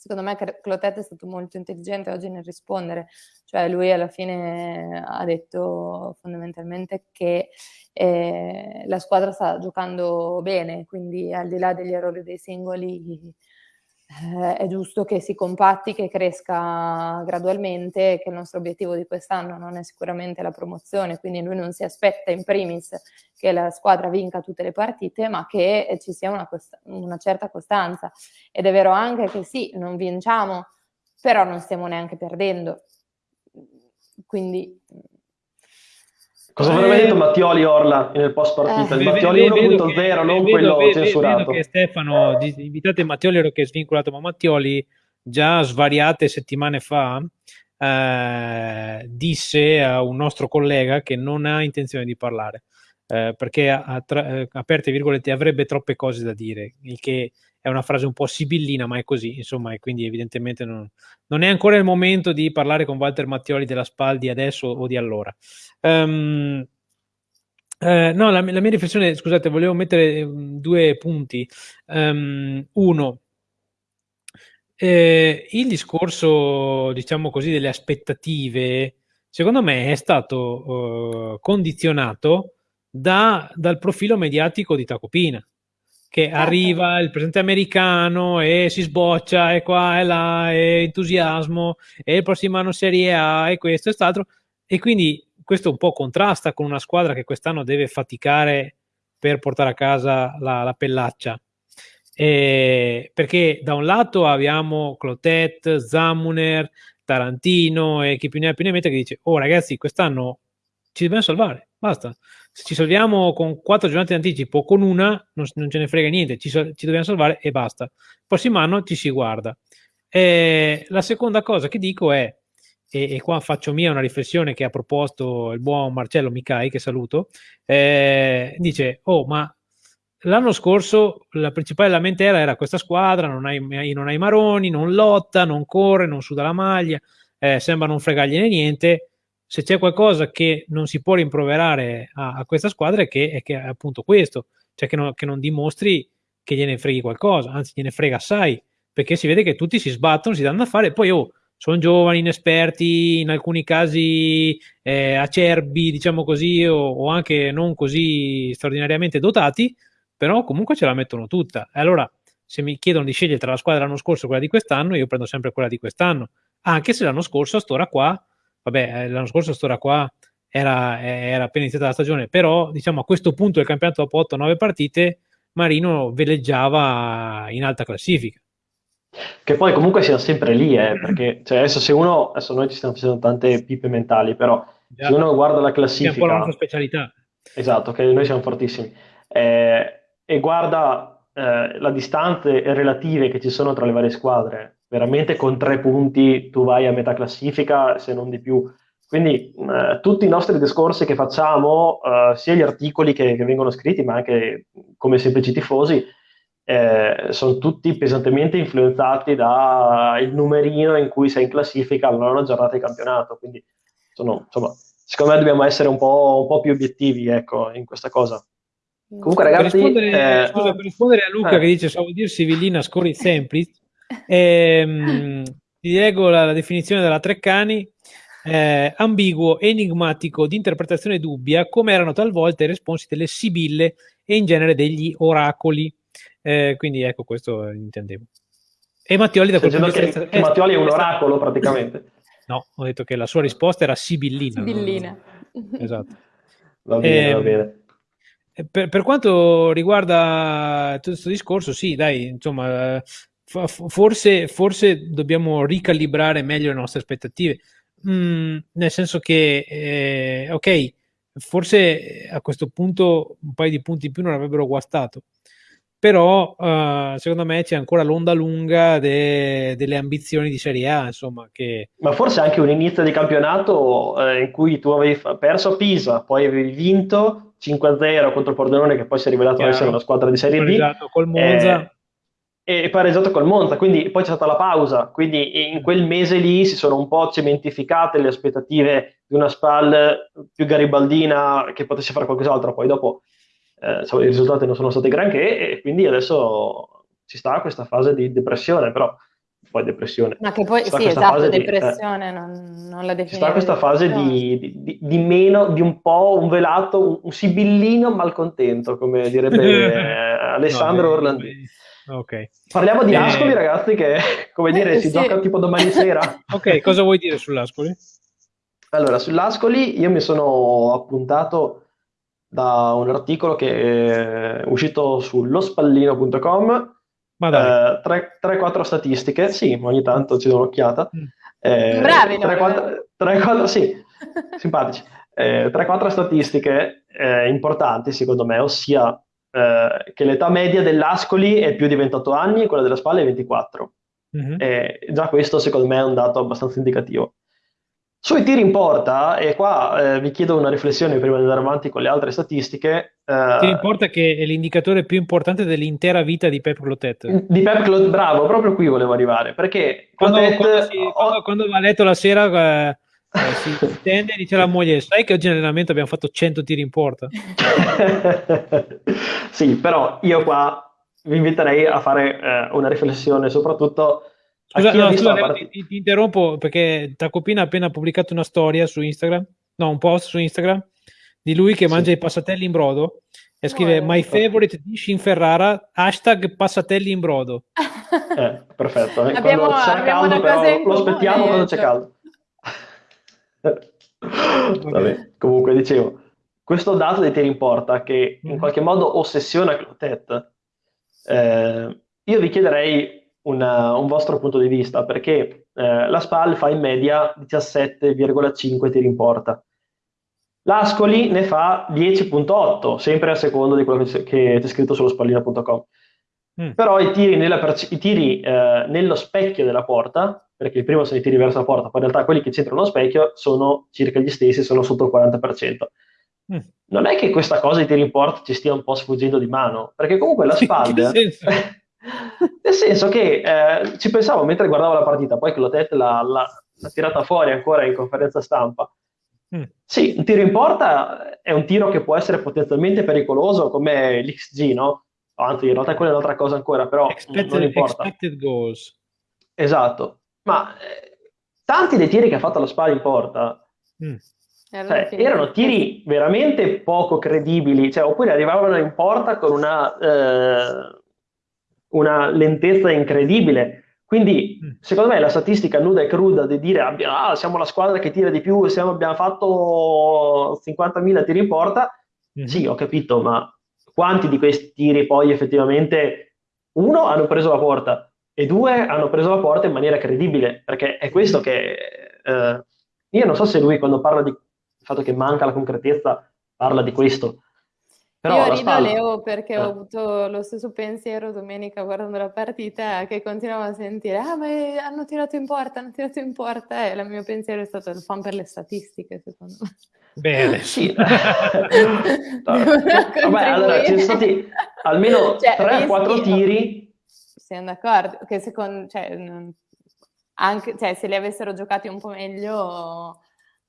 secondo me Clotet è stato molto intelligente oggi nel rispondere, cioè lui alla fine ha detto fondamentalmente che eh, la squadra sta giocando bene, quindi al di là degli errori dei singoli eh, è giusto che si compatti, che cresca gradualmente, che il nostro obiettivo di quest'anno non è sicuramente la promozione, quindi lui non si aspetta in primis che la squadra vinca tutte le partite, ma che ci sia una, una certa costanza. Ed è vero anche che sì, non vinciamo, però non stiamo neanche perdendo. Quindi Cosa avrebbe detto Mattioli Orla nel post partita? Eh, Mattioli 1.0, non vedo, quello vedo, censurato. Vedo che Stefano, invitate Mattioli che è svincolato, ma Mattioli già svariate settimane fa eh, disse a un nostro collega che non ha intenzione di parlare. Eh, perché a, tra, eh, aperte virgolette avrebbe troppe cose da dire, il che è una frase un po' sibillina, ma è così, insomma, e quindi evidentemente non, non è ancora il momento di parlare con Walter Mattioli della Spaldi adesso o di allora. Um, eh, no, la, la, mia riflessione, scusate, volevo mettere um, due punti. Um, uno, eh, il discorso, diciamo così, delle aspettative, secondo me è stato uh, condizionato da, dal profilo mediatico di Tacopina che certo. arriva il presidente americano e si sboccia e qua e là e entusiasmo e il prossimo anno Serie A e questo e quest'altro e quindi questo un po' contrasta con una squadra che quest'anno deve faticare per portare a casa la, la pellaccia e perché da un lato abbiamo Clotet, Zamuner, Tarantino e chi più ne ha più ne mette che dice oh ragazzi quest'anno ci dobbiamo salvare, basta. Se ci salviamo con quattro giornate di anticipo, con una non, non ce ne frega niente, ci, ci, dobbiamo salvare e basta. Il prossimo anno ci si guarda. E la seconda cosa che dico è, e, e, qua faccio mia una riflessione che ha proposto il buon Marcello Micai, che saluto, eh, dice, oh ma l'anno scorso la principale lamentela era questa squadra, non hai, non hai maroni, non lotta, non corre, non suda la maglia, eh, sembra non fregargliene niente. Se c'è qualcosa che non si può rimproverare a, a questa squadra è che, è che è appunto questo, cioè che, no, che non dimostri che gliene freghi qualcosa, anzi gliene frega assai, perché si vede che tutti si sbattono, si danno da fare, poi oh, sono giovani, inesperti, in alcuni casi eh, acerbi, diciamo così, o, o, anche non così straordinariamente dotati, però comunque ce la mettono tutta. E allora, se mi chiedono di scegliere tra la squadra dell'anno scorso e quella di quest'anno, io prendo sempre quella di quest'anno, anche se l'anno scorso a st'ora qua, vabbè, eh, l'anno scorso a st'ora qua era, eh, era appena iniziata la stagione, però diciamo a questo punto del campionato dopo 8-9 partite, Marino veleggiava in alta classifica. Che poi comunque siamo sempre lì, eh, perché cioè, adesso se uno, adesso noi ci stiamo facendo tante pipe mentali, però se uno guarda la classifica... È un po' la nostra specialità. Esatto, che noi siamo fortissimi. Eh, e guarda eh, la distanze relative che ci sono tra le varie squadre, veramente con tre punti tu vai a metà classifica, se non di più. Quindi eh, tutti i nostri discorsi che facciamo, eh, sia gli articoli che, che, vengono scritti, ma anche come semplici tifosi, eh, sono tutti pesantemente influenzati dal numerino in cui sei in classifica alla nona giornata di campionato. Quindi sono, insomma, secondo me dobbiamo essere un po', un po più obiettivi ecco, in questa cosa. Comunque, ragazzi, per rispondere, eh, scusa, per rispondere a Luca eh. che dice: Stavo dire Sivillina, scorri semplice. Ehm, ti leggo la, la, definizione della Treccani. Eh, ambiguo, enigmatico, di interpretazione dubbia, come erano talvolta i responsi delle sibille e in genere degli oracoli. Eh, quindi ecco, questo intendevo. E Mattioli da quel punto di vista... Che Mattioli è un oracolo praticamente. No, ho detto che la sua risposta era sibillina. Sibillina. No? Esatto. Va bene, eh, va bene. Per, per, quanto riguarda tutto questo discorso, sì, dai, insomma, forse, forse dobbiamo ricalibrare meglio le nostre aspettative, mm, nel senso che, eh, ok, forse a questo punto un paio di punti in più non avrebbero guastato, però uh, secondo me c'è ancora l'onda lunga de- delle ambizioni di Serie A, insomma, che... Ma forse anche un inizio di campionato eh, in cui tu avevi perso a Pisa, poi avevi vinto 5-0 contro il Pordenone, che poi si è rivelato Chiaro. essere una squadra di Serie B. col Monza. Eh, e pareggiato col Monza, quindi poi c'è stata la pausa, quindi in quel mese lì si sono un po' cementificate le aspettative di una SPAL più garibaldina che potesse fare qualcos'altro, poi dopo eh, i risultati non sono stati granché e quindi adesso ci sta questa fase di depressione, però poi depressione. Ma che poi, sì, esatto, depressione, di, eh, non, non, la definirei. Ci sta questa fase di, di, di, meno, di un po' un velato, un, un sibillino malcontento, come direbbe Alessandro no, Orlandini. Ok. Parliamo di eh... Ascoli, ragazzi, che come dire, eh, si sì. gioca tipo domani sera. ok, cosa vuoi dire sull'Ascoli? Allora, sull'Ascoli io mi sono appuntato da un articolo che è uscito sullospallino.com eh, 3-4 statistiche, sì, ogni tanto ci do un'occhiata. Mm. Eh, Bravi, 3-4, sì, simpatici. Eh, 3-4 statistiche eh, importanti secondo me, ossia eh, che l'età media dell'Ascoli è più di 28 anni e quella della Spalla è 24. Mm-hmm. già questo secondo me è un dato abbastanza indicativo. Sui tiri in porta, e qua eh, vi chiedo una riflessione prima di andare avanti con le altre statistiche. Eh, tiri in porta che è l'indicatore più importante dell'intera vita di Pep Clotet. Di Pep Clotet, bravo, proprio qui volevo arrivare, perché quando, Clotet, quando, si, quando, quando va a letto la sera eh, eh, si tende e dice alla moglie, sai che oggi in allenamento abbiamo fatto 100 tiri in porta? sì, però io qua vi inviterei a fare eh, una riflessione soprattutto Scusa, no, scusa part... ti, ti, interrompo perché Tacopina ha appena pubblicato una storia su Instagram, no, un post su Instagram di lui che sì. mangia i passatelli in brodo e scrive oh, My favorite dish in Ferrara, hashtag passatelli in brodo. Eh, perfetto, eh. abbiamo, caldo però lo aspettiamo quando c'è caldo. Vabbè, comunque dicevo, questo dato dei tiri in porta che in mm. qualche modo ossessiona Clotet, eh, io vi chiederei una, un vostro punto di vista, perché eh, la SPAL fa in media 17,5 tiri in porta. L'Ascoli ne fa 10.8, sempre a secondo di quello che c'è scritto sullo spallino.com. Mm. Però i tiri, i tiri eh, nello specchio della porta, perché il primo sono i tiri verso la porta, poi in realtà quelli che c'entrano nello specchio sono circa gli stessi, sono sotto il 40%. Mm. Non è che questa cosa di tiri in porta ci stia un po' sfuggendo di mano, perché comunque la SPAD... Nel senso che eh, ci pensavo mentre guardavo la partita, poi che l'Otet l'ha, l'ha, l'ha tirata fuori ancora in conferenza stampa. Mm. Sì, un tiro in porta è un tiro che può essere potenzialmente pericoloso come l'XG, no? Anzi in realtà quella è un'altra cosa ancora, però expected, non importa. Expected goals. Esatto, ma eh, tanti dei tiri che ha fatto la Spal in porta mm. cioè, erano tiri veramente poco credibili, cioè, oppure arrivavano in porta con una, eh, una lentezza incredibile. Quindi, mm. secondo me, la statistica nuda e cruda di dire ah, siamo la squadra che tira di più, siamo, abbiamo fatto 50.000 tiri in porta, mm-hmm. sì, ho capito, ma quanti di questi tiri poi effettivamente, uno, hanno preso la porta e due, hanno preso la porta in maniera credibile, perché è questo che... Eh, io non so se lui quando parla di fatto che manca la concretezza parla di questo, però Io rido spalla... Leo perché eh. ho avuto lo stesso pensiero domenica guardando la partita che continuavo a sentire ah ma hanno tirato in porta, hanno tirato in porta e il mio pensiero è stato il fan per le statistiche secondo me. Bene, sì. Vabbè, allora ci sono stati almeno cioè, 3-4 tiri. Siamo d'accordo, che secondo, cioè, anche, cioè, se li avessero giocati un po' meglio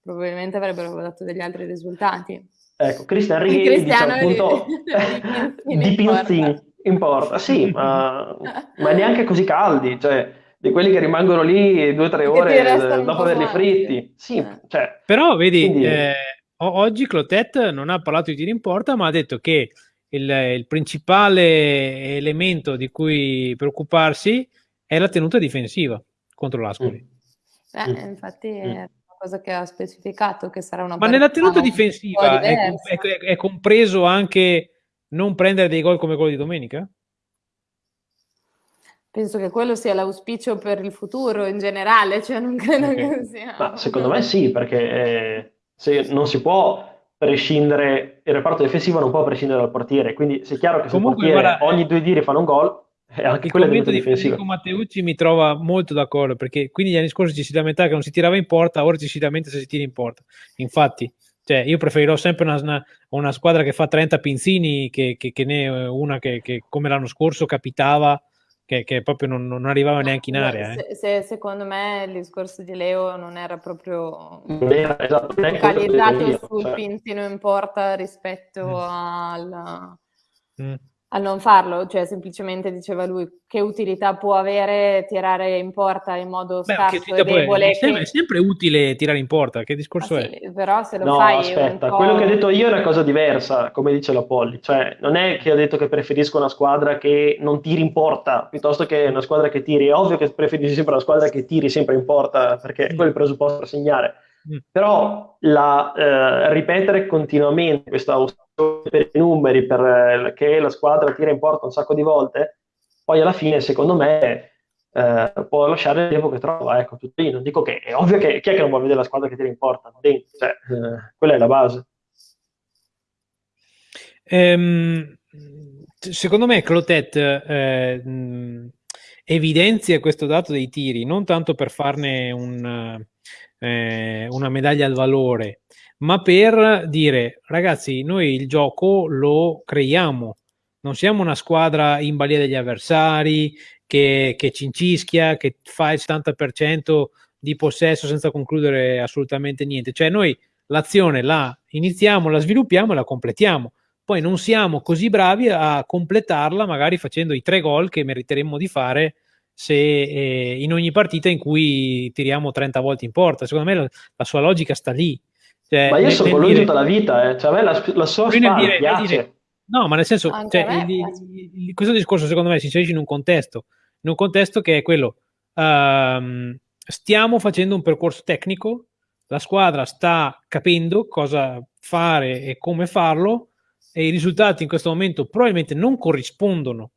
probabilmente avrebbero dato degli altri risultati. Ecco, Cristian Righi dice appunto di Pinzin in porta, sì, ma, ma, neanche così caldi, cioè di quelli che rimangono lì due o tre ore dopo averli fritti. Sì, eh. cioè, Però vedi, quindi... eh, oggi Clotet non ha parlato di tiri in porta, ma ha detto che il, il principale elemento di cui preoccuparsi è la tenuta difensiva contro l'Ascoli. Mm. Eh, infatti mm cosa che ha specificato che sarà una Ma nella tenuta difensiva è, è, è, compreso anche non prendere dei gol come quello di domenica? Penso che quello sia l'auspicio per il futuro in generale, cioè non credo okay. che sia... Ma secondo me sì, perché eh, se non si può prescindere, il reparto difensivo non può prescindere dal portiere, quindi è chiaro che se Comunque, il portiere guarda, ogni due tiri fanno un gol, e anche il commento di Federico Matteucci mi trova molto d'accordo perché quindi gli anni scorsi ci si lamentava che non si tirava in porta, ora ci si lamenta se si tira in porta. Infatti, cioè, io preferirò sempre una, una, una, squadra che fa 30 pinzini che, che, che ne una che, che, come l'anno scorso capitava che, proprio non, non, arrivava neanche in area. Eh. Se, se, secondo me il discorso di Leo non era proprio esatto, focalizzato sul cioè. pinzino in porta rispetto mm. al... Mm a non farlo, cioè semplicemente diceva lui che utilità può avere tirare in porta in modo Beh, scarso e debole. È sempre, è sempre, utile tirare in porta, che discorso ah, è? però se lo no, fai aspetta, quello che ho detto io è una cosa diversa, come dice la Polli, cioè non è che ho detto che preferisco una squadra che non tiri in porta, piuttosto che una squadra che tiri, è ovvio che preferisco sempre una squadra che tiri sempre in porta, perché mm. quello è il presupposto per segnare, mm. però la, eh, ripetere continuamente questa per i numeri, perché eh, la squadra tira in porta un sacco di volte, poi alla fine, secondo me, eh, può lasciare il tempo che trova. Ecco, tutto lì. Non dico che è ovvio che chi è che non vuole vedere la squadra che tira in porta? Cioè, eh, quella è la base. Ehm, secondo me, Clotet eh, evidenzia questo dato dei tiri non tanto per farne un, eh, una medaglia al valore, ma per dire ragazzi, noi il gioco lo creiamo, non siamo una squadra in balia degli avversari che, che cincischia, che fa il 70% di possesso senza concludere assolutamente niente. Cioè noi l'azione la iniziamo, la sviluppiamo e la completiamo. Poi non siamo così bravi a completarla magari facendo i tre gol che meriteremmo di fare se eh, in ogni partita in cui tiriamo 30 volte in porta. Secondo me la, la sua logica sta lì. Cioè, ma io sono con lui dire... tutta la vita, eh. cioè, a me la, la sua spalla dire, piace. Dire, no, ma nel senso, cioè, il, il, questo discorso secondo me si inserisce in un contesto, in un contesto che è quello, um, stiamo facendo un percorso tecnico, la squadra sta capendo cosa fare e come farlo e i risultati in questo momento probabilmente non corrispondono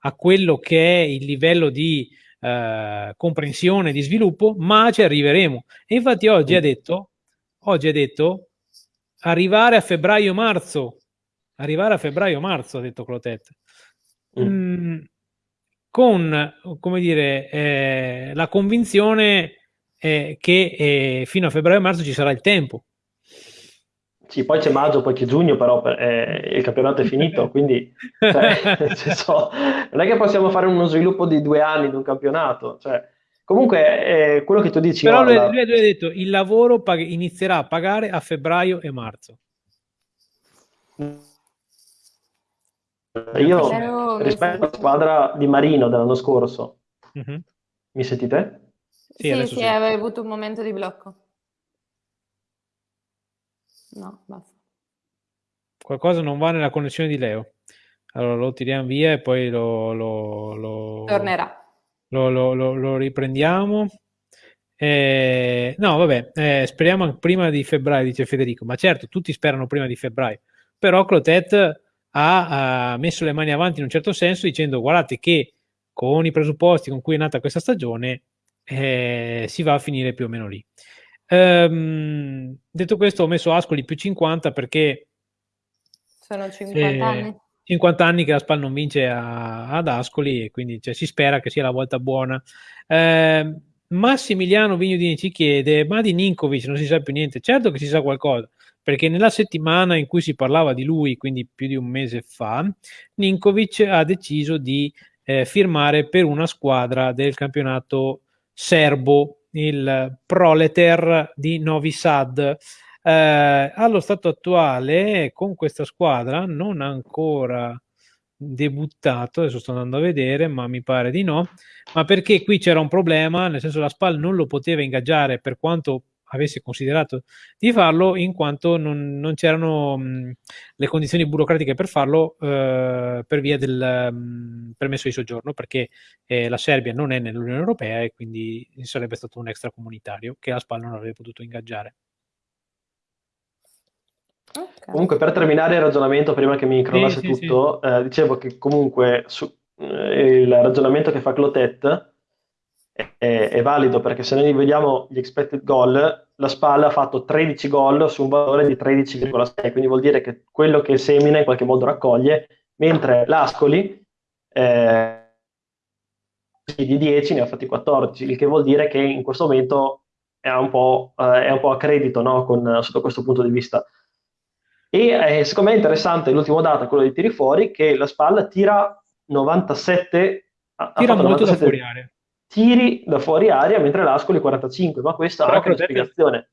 a quello che è il livello di uh, comprensione, di sviluppo, ma ci arriveremo. E infatti oggi ha detto oggi ha detto arrivare a febbraio-marzo. Arrivare a febbraio-marzo, ha detto Clotet. Mm. Mm, con, come dire, eh, la convinzione eh, che eh, fino a febbraio-marzo ci sarà il tempo. Sì, poi c'è maggio, poi c'è giugno, però eh, il campionato è finito, quindi cioè, senso, non è che possiamo fare uno sviluppo di due anni di un campionato. Cioè, comunque, eh, quello che tu dici... Però lui, lui, ha detto il lavoro pag- inizierà a pagare a febbraio e marzo. Io Però rispetto alla squadra di Marino dell'anno scorso, mm-hmm. mi sentite? Sì, sì, sì, avevi avuto un momento di blocco. No, basta. Qualcosa non va nella connessione di Leo. Allora lo tiriamo via e poi lo... lo, lo Tornerà. Lo, lo riprendiamo. Eh, no, vabbè, eh, speriamo prima di febbraio, dice Federico. Ma certo, tutti sperano prima di febbraio. Però Clotet ha, ha messo le mani avanti in un certo senso dicendo guardate che con i presupposti con cui è nata questa stagione eh, si va a finire più o meno lì. Ehm, detto questo, ho messo Ascoli più 50 perché sono 50 eh, anni. 50 anni che la SPAL non vince a, ad Ascoli e quindi cioè, si spera che sia la volta buona. Eh, Massimiliano Vignodini ci chiede: Ma di Ninkovic non si sa più niente? Certo che si sa qualcosa, perché nella settimana in cui si parlava di lui, quindi più di un mese fa, Ninkovic ha deciso di eh, firmare per una squadra del campionato serbo il Proleter di Novi Sad. Eh, allo stato attuale, con questa squadra, non ancora debuttato, adesso sto andando a vedere, ma mi pare di no, ma perché qui c'era un problema, nel senso la SPAL non lo poteva ingaggiare per quanto avesse considerato di farlo, in quanto non, non c'erano mh, le condizioni burocratiche per farlo eh, per via del mh, permesso di soggiorno, perché eh, la Serbia non è nell'Unione Europea e quindi sarebbe stato un extracomunitario che la SPAL non avrebbe potuto ingaggiare. Okay. Comunque, per terminare il ragionamento, prima che mi crollasse sì, tutto, sì, sì. Eh, dicevo che comunque su, eh, il ragionamento che fa Clotet è, è, valido perché se noi vediamo gli expected goal, la Spalla ha fatto 13 gol su un valore di 13,6, quindi vuol dire che quello che semina in qualche modo raccoglie, mentre l'Ascoli eh, di 10 ne ha fatti 14, il che vuol dire che in questo momento è un po', eh, è un po a credito no? Con, sotto questo punto di vista. E eh, secondo me è interessante l'ultimo dato, quello dei tiri fuori, che la Spalla tira 97 tira molto 97, da fuori area tiri da fuori aria mentre l'Ascoli 45, ma questa ha anche una spiegazione.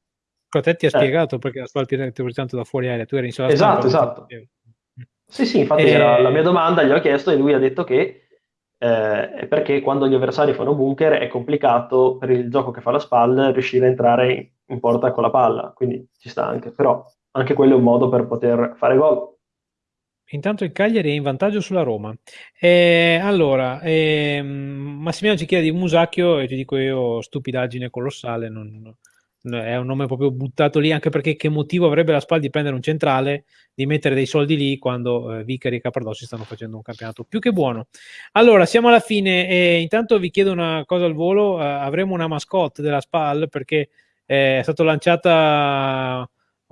Crotetti ha eh. spiegato perché la squadra tira tanto da fuori aria, tu eri in sala Esatto, esatto. Sì, sì, infatti e... era la mia domanda, gli ho chiesto e lui ha detto che eh, è perché quando gli avversari fanno bunker è complicato per il gioco che fa la spalla riuscire a entrare in porta con la palla, quindi ci sta anche, però anche quello è un modo per poter fare gol. Intanto il Cagliari è in vantaggio sulla Roma. Eh, allora, eh, Massimiliano ci chiede di Musacchio e ti dico io, stupidaggine colossale, non, è un nome proprio buttato lì, anche perché che motivo avrebbe la SPAL di prendere un centrale, di mettere dei soldi lì quando eh, Vicari e Capardossi stanno facendo un campionato più che buono. Allora, siamo alla fine e intanto vi chiedo una cosa al volo, eh, avremo una mascotte della SPAL perché eh, è stata lanciata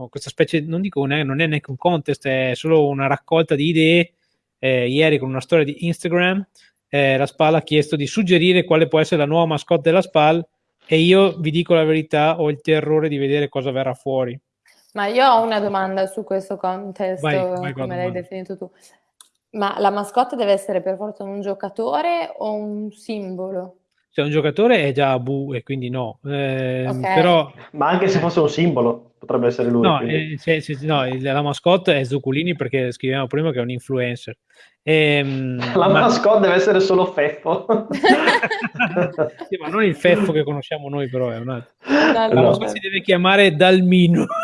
questa specie, non dico, non è neanche un contest, è solo una raccolta di idee. Eh, ieri con una storia di Instagram, eh, la SPAL ha chiesto di suggerire quale può essere la nuova mascotte della SPAL e io vi dico la verità, ho il terrore di vedere cosa verrà fuori. Ma io ho una domanda su questo contest, vai, vai come l'hai definito tu. Ma la mascotte deve essere per forza un giocatore o un simbolo? Se un giocatore è già Abu e quindi no, eh, okay. però... Ma anche se fosse un simbolo potrebbe essere lui. No, eh, se, se, no la mascotte è Zuccolini perché scrivevamo prima che è un influencer. E, ehm, la ma... mascotte deve essere solo Feffo. sì, ma non il Feffo che conosciamo noi però, è un altro. No, la mascotte si deve chiamare Dalmino.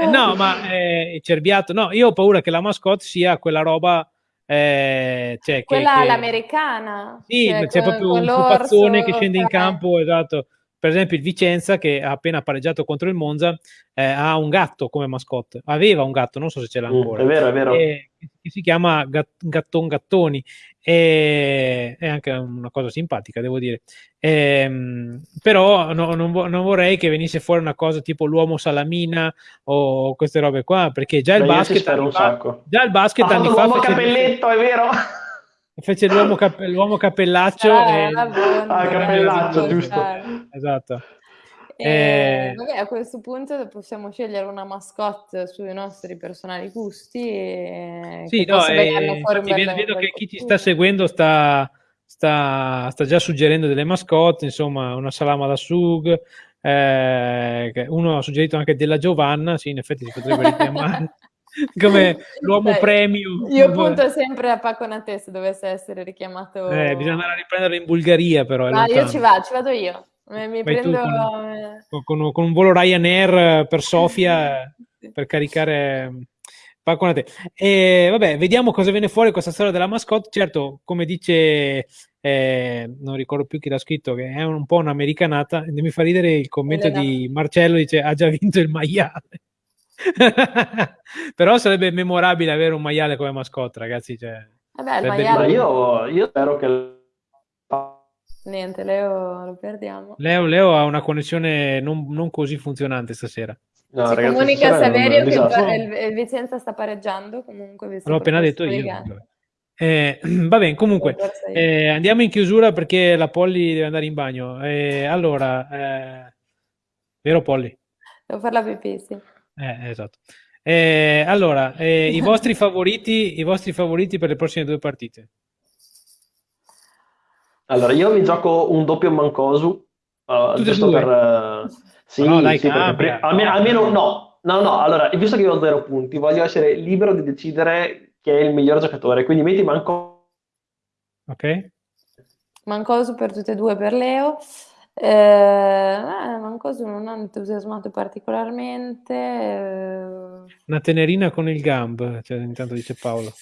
eh, no, ma eh, Cerbiato, no, io ho paura che la mascotte sia quella roba eh, cioè Quella che, l'americana. Sì, cioè, c'è proprio un pupazzone che scende in campo, esatto, per esempio il Vicenza che ha appena pareggiato contro il Monza eh, ha un gatto come mascotte, aveva un gatto, non so se ce l'ha mm, ancora. Mm, è vero, è vero. E, che si chiama Gatton Gattoni e è anche una cosa simpatica, devo dire. E, ehm, però no, non, non, vorrei che venisse fuori una cosa tipo l'uomo salamina o queste robe qua, perché già il Beh, basket anni fa, già il basket ah, anni fa l'uomo capelletto, è vero? Fece l'uomo, cap- l'uomo cappellaccio ah, e... ah, cappellaccio, giusto. Esatto. E, eh, vabbè, a questo punto possiamo scegliere una mascotte sui nostri personali gusti. E sì, no, eh, vedo, vedo che chi ci sta seguendo sta, sta, sta, già suggerendo delle mascotte, insomma, una salama da sug. Eh, uno ha suggerito anche della Giovanna, sì, in effetti si potrebbe richiamare. Come l'uomo premium. Io punto sempre a Paconate se dovesse essere richiamato. Eh, bisogna andare a riprenderlo in Bulgaria, però. Ma io ci vado, ci vado io. Mi prendo... con, con, con, un volo Ryanair per Sofia per caricare Paconate. E vabbè, vediamo cosa viene fuori questa storia della mascotte. Certo, come dice, eh, non ricordo più chi l'ha scritto, che è un po' un'americanata. Mi fa ridere il commento Elena. di Marcello, dice ha già vinto il maiale. Però sarebbe memorabile avere un maiale come mascotte, ragazzi. Cioè, Vabbè, il maiale... io, io spero che Niente, Leo lo perdiamo. Leo, Leo ha una connessione non, non così funzionante stasera. No, Si ragazzi, comunica a Saverio che il, il Vicenza sta pareggiando comunque. L'ho appena detto io. Eh, va bene, comunque eh, andiamo in chiusura perché la Polly deve andare in bagno. Eh, allora, eh, vero Polly? Devo fare la pipì, sì. Eh, esatto. Eh, allora, eh, i vostri favoriti, i vostri favoriti per le prossime due partite? Allora, io mi gioco un doppio Mancosu, uh, giusto per... Uh, sì, no, dai, sì perché, almeno, almeno, no, no, no, allora, visto che io ho zero punti, voglio essere libero di decidere chi è il miglior giocatore, quindi metti Mancosu. Ok. Mancosu per tutte e due per Leo. Eh, eh, Mancosu non ha entusiasmato particolarmente. Eh... Una tenerina con il gamb, cioè, intanto dice Paolo.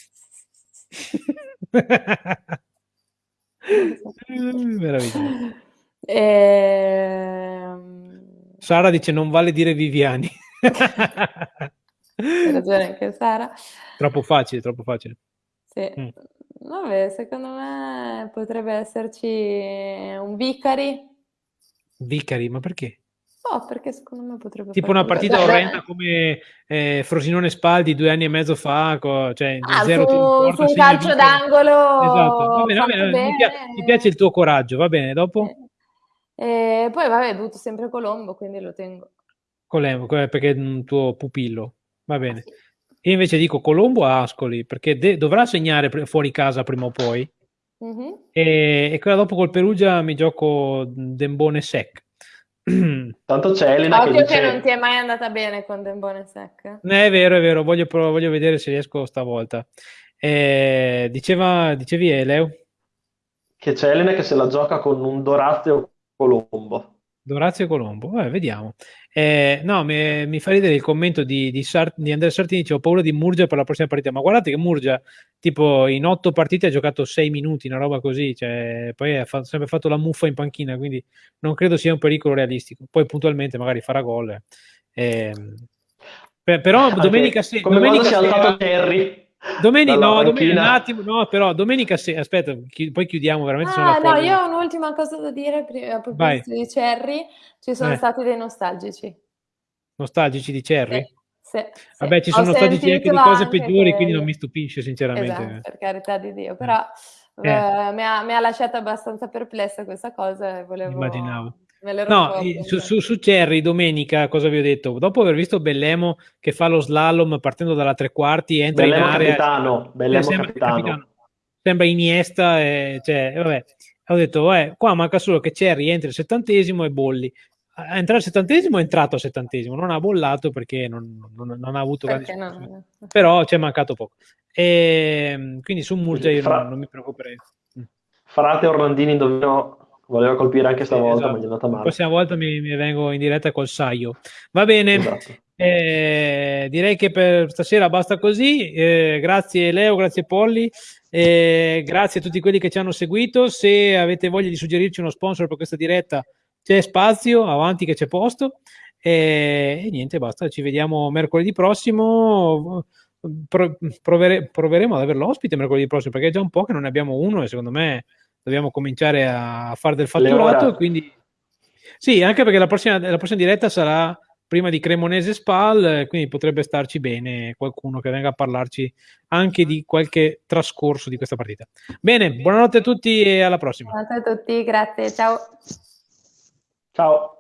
Meraviglioso. Ehm... Sara dice non vale dire Viviani. Hai ragione anche Sara. Troppo facile, troppo facile. Sì. Mm. Vabbè, secondo me potrebbe esserci un Vicari. Vicari, ma perché? No, perché secondo me potrebbe Tipo una partita orrenda come eh, Frosinone Spaldi due anni e mezzo fa, co- cioè ah, zero su, porta, su un calcio d'angolo. Esatto, va bene, va bene, mi, piace, mi, piace, il tuo coraggio, va bene, dopo? Eh, e poi vabbè, è dovuto sempre Colombo, quindi lo tengo. Colombo, perché è un tuo pupillo, va bene. Ah, sì. Io invece dico Colombo a Ascoli, perché de- dovrà segnare fuori casa prima o poi. Mm-hmm. E, e quella dopo col Perugia mi gioco Dembone Sec Tanto c'è Elena Occhio che, dice... che non ti è mai andata bene con Dembone Sec. Eh, è vero, è vero, voglio, voglio vedere se riesco stavolta. Eh, diceva, dicevi Eleo? Che c'è Elena che se la gioca con un Dorazio Colombo. Dorazio Colombo, eh, vediamo. Eh, no, mi, mi, fa ridere il commento di, di, Sart- di Andrea Sartini, ho paura di Murgia per la prossima partita, ma guardate che Murgia tipo in otto partite ha giocato sei minuti, una roba così, cioè, poi ha fa- sempre fatto la muffa in panchina, quindi non credo sia un pericolo realistico. Poi puntualmente magari farà gol. Eh, per, però domenica, se- domenica sera... Come quando si è alzato Terry. Domenica, no, domenica, un attimo, no, però domenica sera, aspetta, chi, poi chiudiamo veramente. Ah, no, io ho un'ultima cosa da dire prima, a proposito di Cherry, ci sono eh. stati dei nostalgici. Nostalgici di Cherry? Sì, sì, Vabbè, ci sono nostalgici anche di cose peggiori, che... quindi non mi stupisce sinceramente. Esatto, per carità di Dio, però eh. Eh, mi, ha, mi, ha, lasciato abbastanza perplessa questa cosa e volevo... Immaginavo. No, su, su, su, Cherry domenica cosa vi ho detto? Dopo aver visto Bellemo che fa lo slalom partendo dalla tre quarti, entra Bellemo in area. Capitano, Bellemo sembra capitano. capitano. Sembra Iniesta, e, cioè, vabbè. Ho detto, eh, qua manca solo che Cherry entri al settantesimo e bolli. A entrare al settantesimo è entrato al settantesimo, non ha bollato perché non, non, non ha avuto grandi no? Però ci è mancato poco. E, ehm, quindi su Murgia io Fra... non, non mi preoccuperei. Frate Orlandini indovino Voleva colpire anche stavolta, esatto. ma gli è andata male. La prossima volta mi, mi, vengo in diretta col saio. Va bene, esatto. eh, direi che per stasera basta così. Eh, grazie Leo, grazie Polli, eh, grazie a tutti quelli che ci hanno seguito. Se avete voglia di suggerirci uno sponsor per questa diretta, c'è spazio, avanti che c'è posto. E, e, niente, basta, ci vediamo mercoledì prossimo. Pro, provere, proveremo ad averlo ospite mercoledì prossimo perché è già un po' che non ne abbiamo uno e secondo me dobbiamo cominciare a fare del fatturato. Quindi, sì, anche perché la prossima, la prossima diretta sarà prima di Cremonese Spal, quindi potrebbe starci bene qualcuno che venga a parlarci anche di qualche trascorso di questa partita. Bene, buonanotte a tutti e alla prossima. Buonanotte a tutti, grazie, ciao. Ciao.